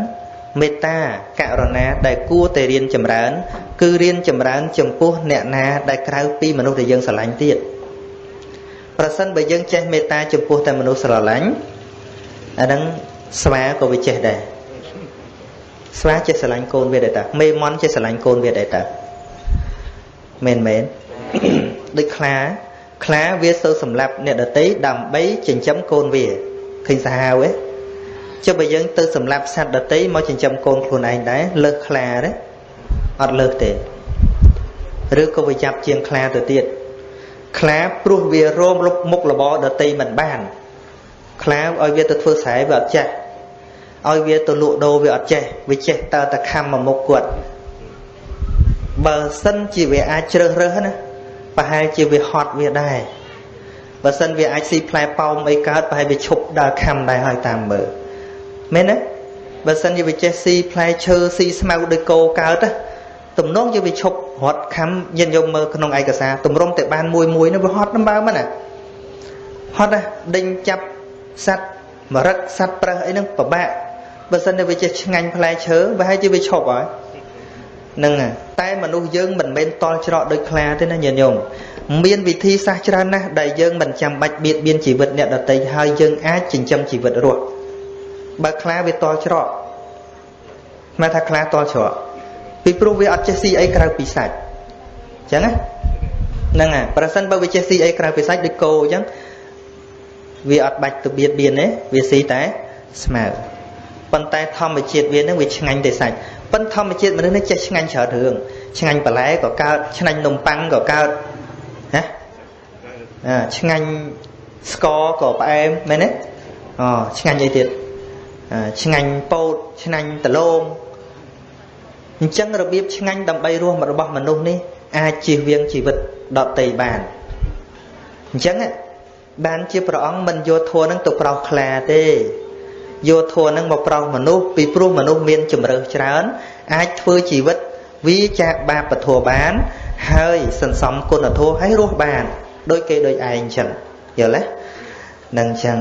មេត្តាករុណាដែលគួរតែរៀនចម្រើន គឺរៀនចម្រើន ចំពោះអ្នកណាដែលក្រៅពីមនុស្សដែលយើងស្រឡាញ់ទៀតប្រសិនបើយើងចេះមេត្តាចំពោះតែមនុស្សស្រឡាញ់អាហ្នឹងស្វាក៏វាចេះដែរស្វាចេះស្រឡាញ់កូនវាដែរតាមេមន់ចេះស្រឡាញ់កូនវាដែរតាមែនមែន ដូចខ្លាខ្លាវាសូវសម្លាប់អ្នកដតីដើម្បីចិញ្ចឹមកូនវាឃើញសាហាវទេចុះបើយើងទៅសម្លាប់សត្វដតីមកចិញ្ចឹមកូនខ្លួនឯងដែរលើសខ្លាទេអត់លើសទេឬក៏វាចាប់ជាងខ្លាទៅទៀតខ្លាព្រោះវារោមលុបមុខរបរដតីមិនបានខ្លាឲ្យវាទៅធ្វើស្រែវាអត់ចេះឲ្យវាទៅលក់ដូរវាអត់ចេះវាចេះតើតែខំមកមុខគាត់បើសិនជាវាអាចជ្រើសរើសណា ប្រហែលជាវាហត់វាដែរបើសិនវាអាចស៊ីផ្លែប៉ោមអីកើតប្រហែលវាឈប់ដើរខំដែរហើយតាមមើលមែនទេបើសិនជាវាចេះស៊ីផ្លែឈើស៊ីស្មៅដោយគោកើតទំនងជាវាឈប់រត់ខំញាតិយកមើលក្នុងឯកសារទម្រុំតែបានមួយមួយនោះវាហត់ដំបើមិនណាហត់ណាដេញចាប់សัตว์មរឹកសัตว์ប្រើសអីហ្នឹងពិបាកបើសិនតែវាចេះឆ្ងាញ់ផ្លែឈើប្រហែលជាវាឈប់ហើយហ្ នឹងតែមនុស្សយើងមិនមែនតល់ច្រកដូចខ្លាទេណាញាតិញោមមានវិធីសាស្ត្រច្រើនណាស់ដែលយើងមិនចាំបាច់បៀតបៀនជីវិតអ្នកដទៃហើយយើងអាចចិញ្ចឹមជីវិតរស់បើខ្លាវាតល់ច្រកស្មានថាខ្លាតល់ច្រកពីព្រោះវាអត់ចេះស៊ីអីក្រៅពីសាច់អញ្ចឹងណាហ្នឹងហើយប្រសិនបើវាចេះស៊ីអីក្រៅពីសាច់ដូចគោអញ្ចឹងវាអត់បាច់ទៅបៀតបៀនទេវាស៊ីតែស្មៅប៉ុន្តែធម្មជាតិវានឹងវាឆ្ងាញ់តែសាច់ ប៉ុន្តែធម្មជាតិមនុស្សនេះចេះឆ្ងាញ់ច្រើនរឿងឆ្ងាញ់បន្លែក៏កើតឆ្ងាញ់នំប៉័ងក៏កើតណាឆ្ងាញ់ស្ករក៏ផ្អែមមែនទេអូឆ្ងាញ់អីទៀតឆ្ងាញ់ពោតឆ្ងាញ់ដលងអញ្ចឹងរបៀបឆ្ងាញ់ដើម្បីរស់របស់មនុស្សនេះអាចជៀសវាងជីវិតដតីបានអញ្ចឹងបានជាព្រះអង្គមិនយកធัวនឹងទៅប្រោសខ្លាទេ យកធัวនឹងមកប្រោសមនុស្សពីព្រោះមនុស្សមានជំរើសច្រើន អាចធ្វើជីវិតវាចាកបាបពធัวបាន ហើយសន្សំគុណធម៌ឲ្យរស់បានដោយគេដោយឯងអញ្ចឹងយល់ទេនឹងអញ្ចឹង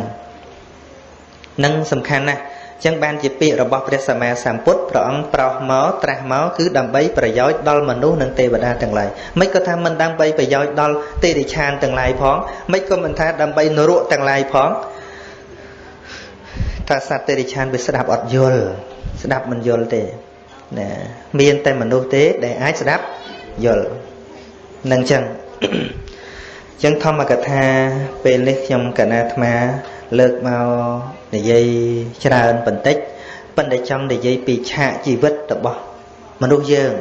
នឹងសំខាន់ណាស់ចឹងបានជាពាក្យរបស់ព្រះសម្មាសម្ពុទ្ធព្រះអង្គប្រោសមកត្រាស់មកគឺដើម្បីប្រយោជន៍ដល់មនុស្សនិងទេវតាទាំងឡាយមិនក៏ថាមិនដើម្បីប្រយោជន៍ដល់ទេរិឆានទាំងឡាយផងមិនក៏មិនថាដើម្បីនរកទាំងឡាយផង ថាសត្វទេរិឆានវាស្ដាប់អត់យល់ស្ដាប់មិនយល់ទេណាមានតែមនុស្សទេដែលអាចស្ដាប់យល់នឹងចឹងចឹងធម្មកថាពេលនេះខ្ញុំកណាអាត្មាលើកមកនិយាយច្រើនបន្តិចប៉ុន្តែចង់និយាយពីឆាកជីវិតរបស់មនុស្សយើង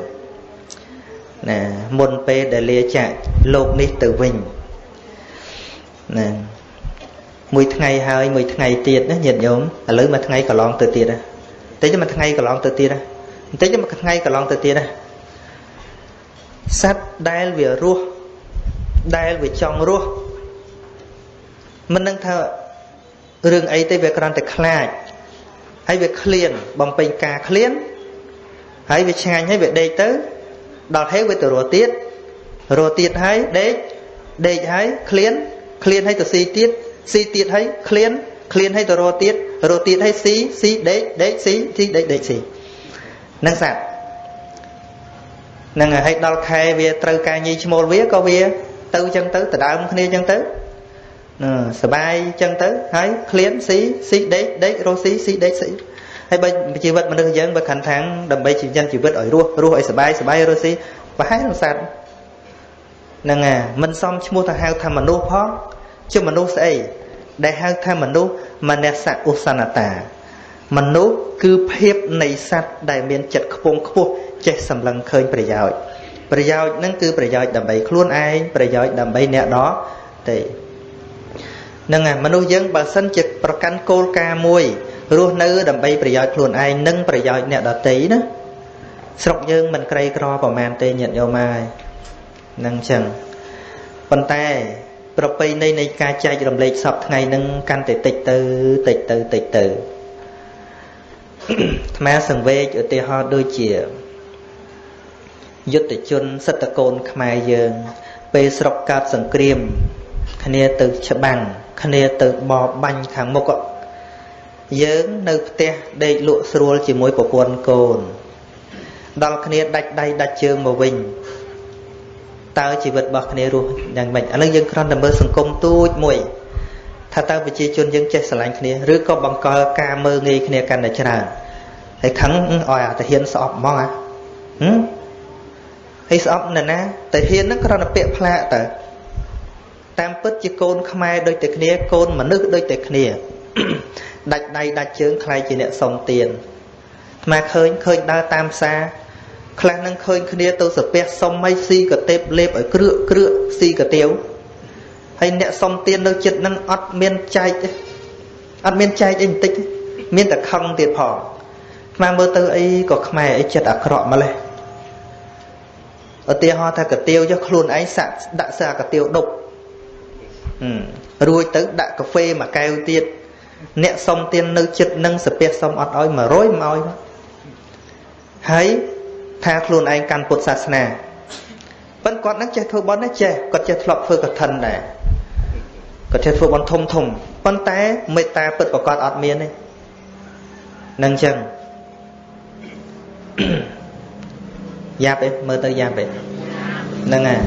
ណាមុនពេលដែលលាចាកលោកនេះទៅវិញណា មួយថ្ងៃហើយមួយថ្ងៃទៀតណាញាតិញោមឥឡូវមួយថ្ងៃកន្លងទៅទៀតណាបន្តិចមួយថ្ងៃកន្លងទៅទៀតណាបន្តិចមួយថ្ងៃកន្លងទៅទៀតណាសត្វដែលវារស់ដែលវាចង់រស់មិននឹងថារឿងអីទេវាគ្រាន់តែខ្លាចហើយវាឃ្លានបំពេញការឃ្លានហើយវាឆ្ងាញ់ហើយវាដេកទៅដល់ហេវវាទៅរស់ទៀតរស់ទៀតហើយដេកដេកហើយឃ្លានឃ្លានហើយទៅស៊ីទៀត ស៊ីទៀតហើយឃ្លានឃ្លានហើយទៅរស់ទៀតរស់ទៀតហើយស៊ីស៊ីដេកដេកស៊ីស៊ីដេកដេកស៊ីនឹងសត្វនឹងហើយដល់ខែវាត្រូវការញីឈ្មោលវាក៏វា ទៅចឹងទៅដដើមគ្នាចឹងទៅសបាយចឹងទៅហើយឃ្លានស៊ីស៊ីដេកដេករស់ស៊ីស៊ីដេកស៊ីហើយបើជីវិតមនុស្សយើងបើខណ្ឌខាងដើម្បីជីវិតជីវិតឲ្យរស់រស់ឲ្យសបាយសបាយរស់ស៊ីប្រហែលនឹងសត្វហ្នឹងអាមិនសមឈ្មោះទៅហៅថាមនុស្សផង ជាមនុស្សស្អីដែលហៅថាមនុស្សមនសឧសនតា មនុស្សគឺភាពនៃសត្វដែលមានចិត្តខ្ពង់ខ្ពស់ចេះសម្លឹងឃើញប្រយោជន៍ប្រយោជន៍ហ្នឹងគឺប្រយោជន៍ដើម្បីខ្លួនឯងប្រយោជន៍ដើម្បីអ្នកដទៃនឹងមនុស្សយើងបើសិនជាប្រកាន់គោលការណ៍មួយរស់នៅដើម្បីប្រយោជន៍ខ្លួនឯងនិងប្រយោជន៍អ្នកដទៃណាស្រុកយើងមិនក្រីក្រប្រមាណទេញាតិញោមហើយនឹងចឹងប៉ុន្តែ ប្រពៃណីនៃការចែករំលែកសពថ្ងៃនឹងកាន់តែតិចទៅតិចទៅតិចទៅអាត្មាសង្វេគឧទាហរណ៍ដូចជាយុទ្ធជនសិទ្ធកូនខ្មែរយើង ពេលស្រុកកើតសង្គ្រាម គ្នាទៅច្បាំងគ្នាទៅបបាញ់ខាងមុខយើងនៅផ្ទះដេកលក់ស្រួលជាមួយប្រពន្ធកូន ដល់គ្នាដាច់ដៃដាច់ជើងមកវិញ តើជីវិតរបស់គ្នារស់យ៉ាងម៉េចឥឡូវយើងគ្រាន់តែមើលសង្គមទូចមួយថាតើប្រជាជនយើងចេះស្រឡាញ់គ្នាឬក៏បង្កល់ការមើងងាយគ្នាកាន់តែច្រើនហើយខឹងឲ្យអាតាហ៊ានស្អប់ហ្មងហ៎ហើយស្អប់នៅណាតាហ៊ានហ្នឹងគ្រាន់តែពាក្យផ្លាកតើតាមពិតជាកូនខ្មែរដូចតែគ្នាកូនមនុស្សដូចតែគ្នាដាច់ដៃដាច់ជើងខ្លាយជាអ្នកសុំទានអាឃើញឃើញដើរតាមផ្សារ ខ្លះនឹងឃើញគ្នាទៅសាពះសុំឲ្យស៊ីកតេបលេបឲ្យគ្រឿកគ្រឿកស៊ីកាទៀវហើយអ្នកសុំទាននៅចិត្តនឹងអត់មានចែកទេអត់មានចែកអីបន្តិចមានតែខឹងទៀតផងខ្មែរមើលទៅអីក៏ខ្មែរអីចិត្តអាក្រក់ម្លេះឧទាហរណ៍ថាកាទៀវចុះខ្លួនឯងសាក់ដាក់សាកាទៀវដប់រួចទៅដាក់កាហ្វេមួយកែវទៀតអ្នកសុំទាននៅចិត្តនឹងសាពះសុំអត់ឲ្យ100មកឲ្យហើយ ថាខ្លួនឯងកាន់ពុទ្ធសាសនាប៉ុន្តែគាត់នឹងចេះធ្វើបន់ណាចេះគាត់ចេះធ្លាប់ធ្វើកឋិនដែរគាត់ចេះធ្វើបន់ធំធំប៉ុន្តែមេត្តាពិតប្រកបអត់មានទេនឹងចឹងយ៉ាប់ឯងមើលទៅយ៉ាប់ឯងហ្នឹងហើយ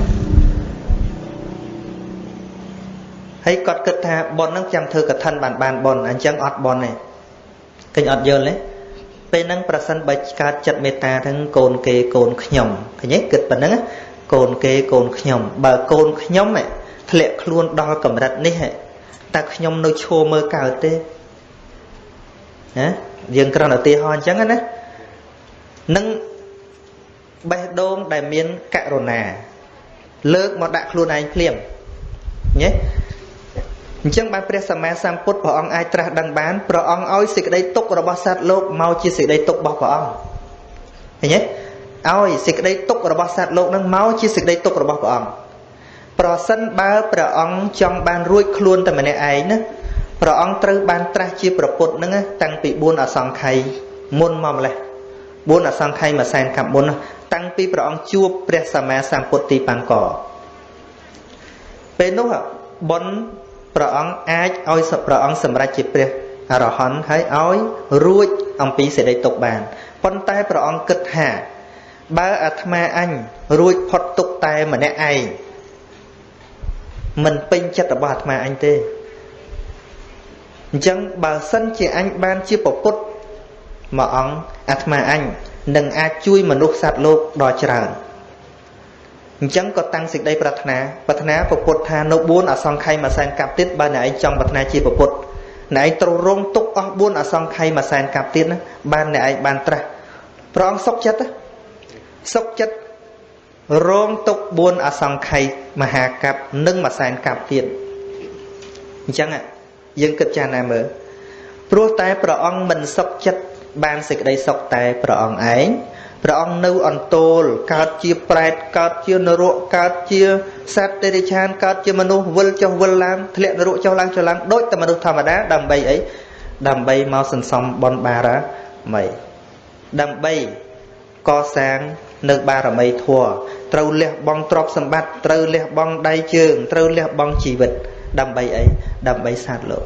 ហើយគាត់គិតថាប៉ុនហ្នឹងចាំធ្វើកឋិនបានបានប៉ុនអញ្ចឹងអត់ប៉ុនទេឃើញអត់យល់ទេ ពេលហ្នឹងប្រសិនបើកើតចិត្តមេត្តាទាំងកូនគេកូនខ្ញុំឃើញទេគិតប៉ុណ្ណឹងកូនគេកូនខ្ញុំ បើកូនខ្ញុំធ្លាក់ខ្លួនដល់កម្រិតនេះតើខ្ញុំនៅឈរមើលកើតទេណាយើងគ្រាន់តែឧទាហរណ៍អញ្ចឹងណានឹងបេះដូងដែលមានករុណា លើកមកដាក់ខ្លួនឯងភ្លាមញ៉េ អញ្ចឹងបានព្រះសម្មាសម្ពុទ្ធព្រះអង្គអាចត្រាស់ដឹងបានព្រះអង្គឲ្យសេចក្តីទុក្ខរបស់សត្វលោកមកជាសេចក្តីទុក្ខរបស់ព្រះអង្គឃើញទេឲ្យសេចក្តីទុក្ខរបស់សត្វលោកនឹងមកជាសេចក្តីទុក្ខរបស់ព្រះអង្គប្រសិនបើព្រះអង្គចង់បានរួចខ្លួនតែម្នាក់ឯងណាព្រះអង្គត្រូវបានត្រាស់ជាប្រពុតហ្នឹងតាំងពី4អសង្ខ័យមុនមកម្លេះ4អសង្ខ័យមួយសែនកាប់មុនតាំងពីព្រះអង្គជួបព្រះសម្មាសម្ពុទ្ធទីបាំងកពេលនោះបុណ្យ ព្រះអង្គអាចឲ្យព្រះអង្គសម្រេចជាព្រះអរហន្តហើយឲ្យរួចអំពីសេចក្តីទុកបានប៉ុន្តែព្រះអង្គគិតថាបើអាត្មាអញរួចផុតទុកតែម្នាក់ឯងមិនពេញចិត្តរបស់អាត្មាអញទេអញ្ចឹងបើសិនជាអញបានជាពពុទ្ធមួយអង្គអាត្មាអញនឹងអាចជួយមនុស្សសត្វលោកដ៏ច្រើន អញ្ចឹងក៏តាំងសេចក្តីប្រាថ្នាប្រាថ្នាពពុទ្ធថានៅ4អសង្ខ័យមួយសែនកាប់ទៀតបើអ្នកឯងចង់ប្រាថ្នាជាពពុទ្ធអ្នកឯងត្រូវរងទុកអស់4អសង្ខ័យមួយសែនកាប់ទៀតណាបានអ្នកឯងបានត្រាស់ព្រះអង្គសុខចិត្តសុខចិត្តរងទុក4អសង្ខ័យមហាកັບនិងមួយសែនកាប់ទៀតអញ្ចឹងយើងគិតចាស់ណាមើលព្រោះតែព្រះអង្គមិនសុខចិត្តបានសេចក្តីសុខតែព្រះអង្គឯង ព្រះអង្គនៅអន្ទោលកើតជាប្រែតកើតជានរកកើតជាសត្វទេរិឆានកើតជាមនុស្សវិលចុះវិលឡើងធ្លាក់នរកចុះឡើងចុះឡើងដូចតែមនុស្សធម្មតាដើម្បីអីដើម្បីមកសន្សំបនបារាមីដើម្បីកសាងនៅបារមីធម៌ត្រូវលះបង់ទ្រព្យសម្បត្តិត្រូវលះបង់ដៃជើងត្រូវលះបង់ជីវិតដើម្បីអីដើម្បីសត្វលោក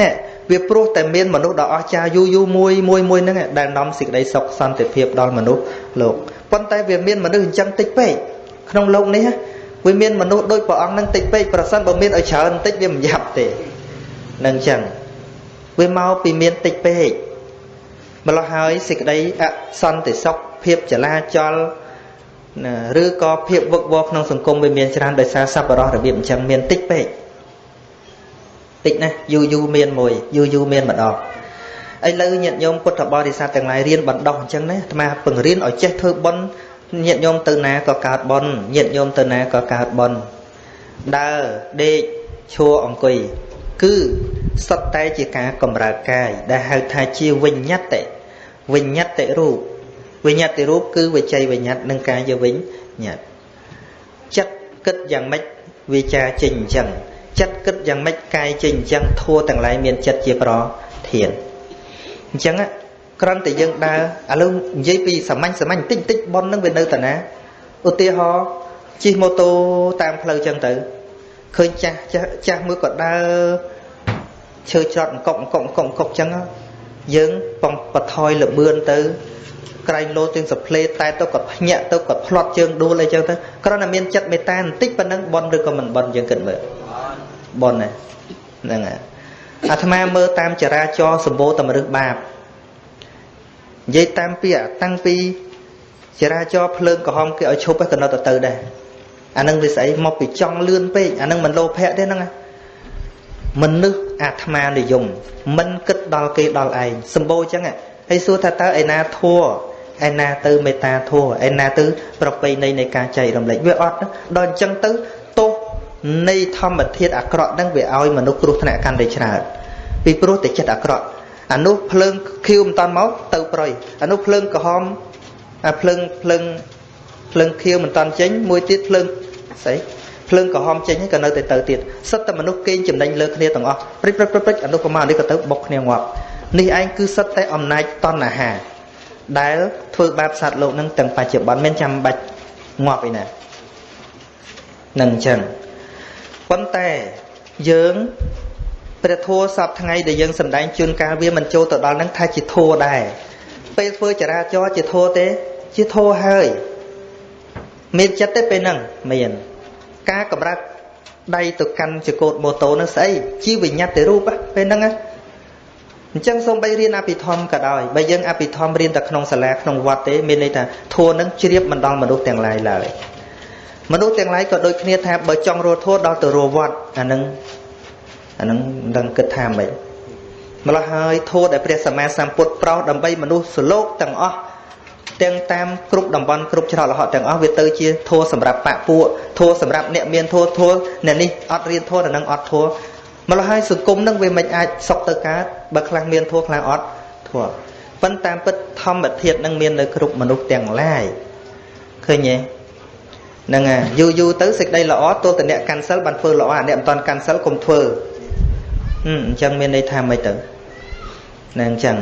នេះ វាព្រោះតែមានមនុស្សដ៏អស្ចារ្យយូរយូរមួយមួយមួយហ្នឹងដែលនាំសេចក្តីសុខសន្តិភាពដល់មនុស្សលោកប៉ុន្តែវាមានមនុស្សអញ្ចឹងតិចពេកក្នុងលោកនេះវាមានមនុស្សដូចព្រះអង្គហ្នឹងតិចពេកប្រសិនបើមានឲ្យច្រើនតិចវាមិនយ៉ាប់ទេនឹងអញ្ចឹងវាមកពីមានតិចពេកម្លោះហើយសេចក្តីអសន្តិសុខភាពចលាចលឬក៏ភាពវឹកវរក្នុងសង្គមវាមានច្រើនដោយសារសប្បុរសរបៀបអញ្ចឹងមានតិចពេក តិចណាស់យូរយូរមានមួយយូរយូរមានម្ដងឥឡូវញាតិញោមពុទ្ធបរិស័ទទាំងឡាយរៀនបណ្ដោះអញ្ចឹងណាអាត្មាពង្រៀនឲ្យចេះធ្វើបុណ្យញាតិញោមទៅណាក៏កើតបុណ្យញាតិញោមទៅណាក៏កើតបុណ្យដើរដេកឈរអង្គុយគឺសុទ្ធតែជាការកម្រើកាយដែលហៅថាជាវិញ្ញតិវិញ្ញតិរូបវិញ្ញតិរូបគឺវិជ័យវិញ្ញត្តិនិងកាយវិញ្ញត្តិចិត្តគិតយ៉ាងម៉េចវាចាចេញអញ្ចឹង ចិត្តគិតយ៉ាងម៉េចកាយចេញអញ្ចឹងធัวទាំងឡាយមានចិត្តជាប្រធានអញ្ចឹងគ្រាន់តែយើងដើរឥឡូវនិយាយពីសាមញ្ញសាមញ្ញតិចតិចប៉ុននឹងវានៅតាណាឧទាហរណ៍ជិះម៉ូតូតាមផ្លូវអញ្ចឹងទៅឃើញចាស់ចាស់ចាស់មួយក៏ដើរឈើច្រត់អង្គុកអង្គុកអង្គុកអង្គុកចឹងយើងបងបថយលបឿនទៅក្រែងលោទាំងសផ្លេតែទៅគាត់ភ្ញាក់ទៅគាត់ផ្្លាត់ជើងដួលអីចឹងទៅគ្រាន់តែមានចិត្តមេត្តាបន្តិចប៉ុណ្ណឹងបនឬក៏មិនបនយើងគិតមើល បនហ្នឹងហើយអាត្មាមើលតាមចរាចរសម្បូរតម្រឹសបាបនិយាយតាមពីតាំងពីចរាចរភ្លើងក្រហមគេឲ្យឈប់ក៏នៅទៅទៅដែរអានឹងវាស្អីមកពីចង់លឿនពេកអានឹងមិនលោភៈទេហ្នឹងមនុស្សអាត្មានិយមមិនគិតដល់គេដល់ឯងសម្បូរចឹងហើយសួរថាតើឯណាធัวឯណាទៅមេត្តាធัวឯណាទៅប្រពៃណីនៃការចែករំលែកវាអត់ដល់អញ្ចឹងទៅទោស នៃធម្មធាតុអាក្រក់ហ្នឹងវាឲ្យមនុស្សគ្រោះថ្នាក់កាន់តែច្រើនពីព្រោះតែចិត្តអាក្រក់អានោះភ្លើងខៀវមិនតាន់មកទៅប្រយអានោះភ្លើងក្រហមអាភ្លើងភ្លើងភ្លើងខៀវមិនតាន់ចេញមួយទៀតភ្លើងស្អីភ្លើងក្រហមចេញក៏នៅតែទៅទៀតសិតតែមនុស្សគេងចំណេញលើគ្នាទាំងអស់ព្រិចព្រិចព្រិចអនុប្រមាណនេះក៏ទៅបុកគ្នាងាប់នេះឯងគឺសិតតែអំណាចតណ្ហាដែលធ្វើបាបសត្វលោកនឹងទាំងបច្ចុប្បន្នមានចាំបាច់ងាប់ឯណានឹងអញ្ចឹង ប៉ុន្តែយើងព្រះធម៌សពថ្ងៃដែលយើងសំដែងជួនកាលវាមិនចូលទៅដល់នឹងថាជាធម៌ដែរពេលធ្វើចរាចរជាធម៌ទេ ជាធម៌ហើយមានចិត្តទេពេលហ្នឹងមានការកម្រាស់ដៃទៅកាន់ចកូតម៉ូតូនឹងស្អីជាវិញ្ញាតិរូបពេលហ្នឹងអញ្ចឹងសូមបីរៀនអភិធម្មក៏ដោយបើយើងអភិធម្មរៀនតែក្នុងសាលាក្នុងវត្តទេមានន័យថាធម៌នឹងជ្រាបមិនដល់មនុស្សទាំងឡាយឡើយ មនុស្សទាំងឡាយក៏ដូចគ្នាថាបើចង់រស់ធัวដល់ទៅរស់វត្តអានឹងអានឹងមិនដឹងគិតថាម៉េចម្ល៉េះហើយធัวដែលព្រះសម្មាសម្ពុទ្ធប្រោសដើម្បីមនុស្សសលោកទាំងអស់ទាំងតាមគ្រប់តំបន់គ្រប់ច្រកលហកទាំងអស់វាទៅជាធัวសម្រាប់បពពួកធัวសម្រាប់អ្នកមានធัวធัวអ្នកនេះអត់រៀនធัวដល់នឹងអត់ធัวម្ល៉េះហើយសង្គមនឹងវាមិនអាចសុខទៅកើតបើខ្លះមានធัวខ្លះអត់ធัวប៉ុន្តែតាមពិតធម្មធាតុនឹងមាននៅគ្រប់មនុស្សទាំងឡាយឃើញទេ ហ្នឹងហើយយូរយូរទៅសេចក្តីល្អទល់តែអ្នកកាន់សិលបានធ្វើល្អអាអ្នកមិនតាន់កាន់សិលកុំធ្វើអញ្ចឹងមានន័យថាម៉េចទៅណាអញ្ចឹង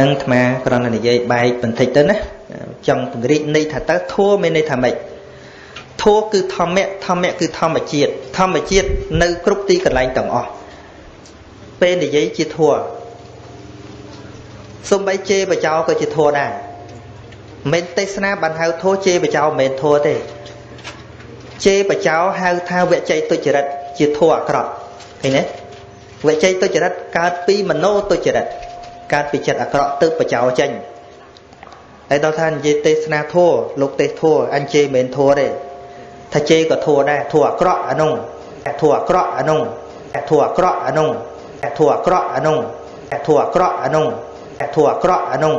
នឹងអាត្មាគ្រាន់តែនិយាយបែកបន្តិចទៅណាចង់ពង្រីកន័យថាតើធัวមានន័យថាម៉េចធัวគឺធម្មៈធម្មៈគឺធម្មជាតិធម្មជាតិនៅគ្រប់ទីកន្លែងទាំងអស់ពេលនិយាយជាធัวសំបីជេរបចោក៏ជាធัวដែរ មិនទេសនាបានហៅធោជេបចោមិនធោទេជេបចោហៅថាវច័យទុច្ចរិតជាធោអាក្រក់ឃើញទេវច័យទុច្ចរិតកើតពីមโนទុច្ចរិតកើតពីចិត្តអាក្រក់ទើបបចោចេញហើយដល់ថានិយាយទេសនាធោលោកទេសធោអញជេមិនធោទេថាជេក៏ធោដែរធោអាក្រក់អានុងធោអាក្រក់អានុងធោអាក្រក់អានុងធោអាក្រក់អានុងធោអាក្រក់អានុងធោអាក្រក់អានុង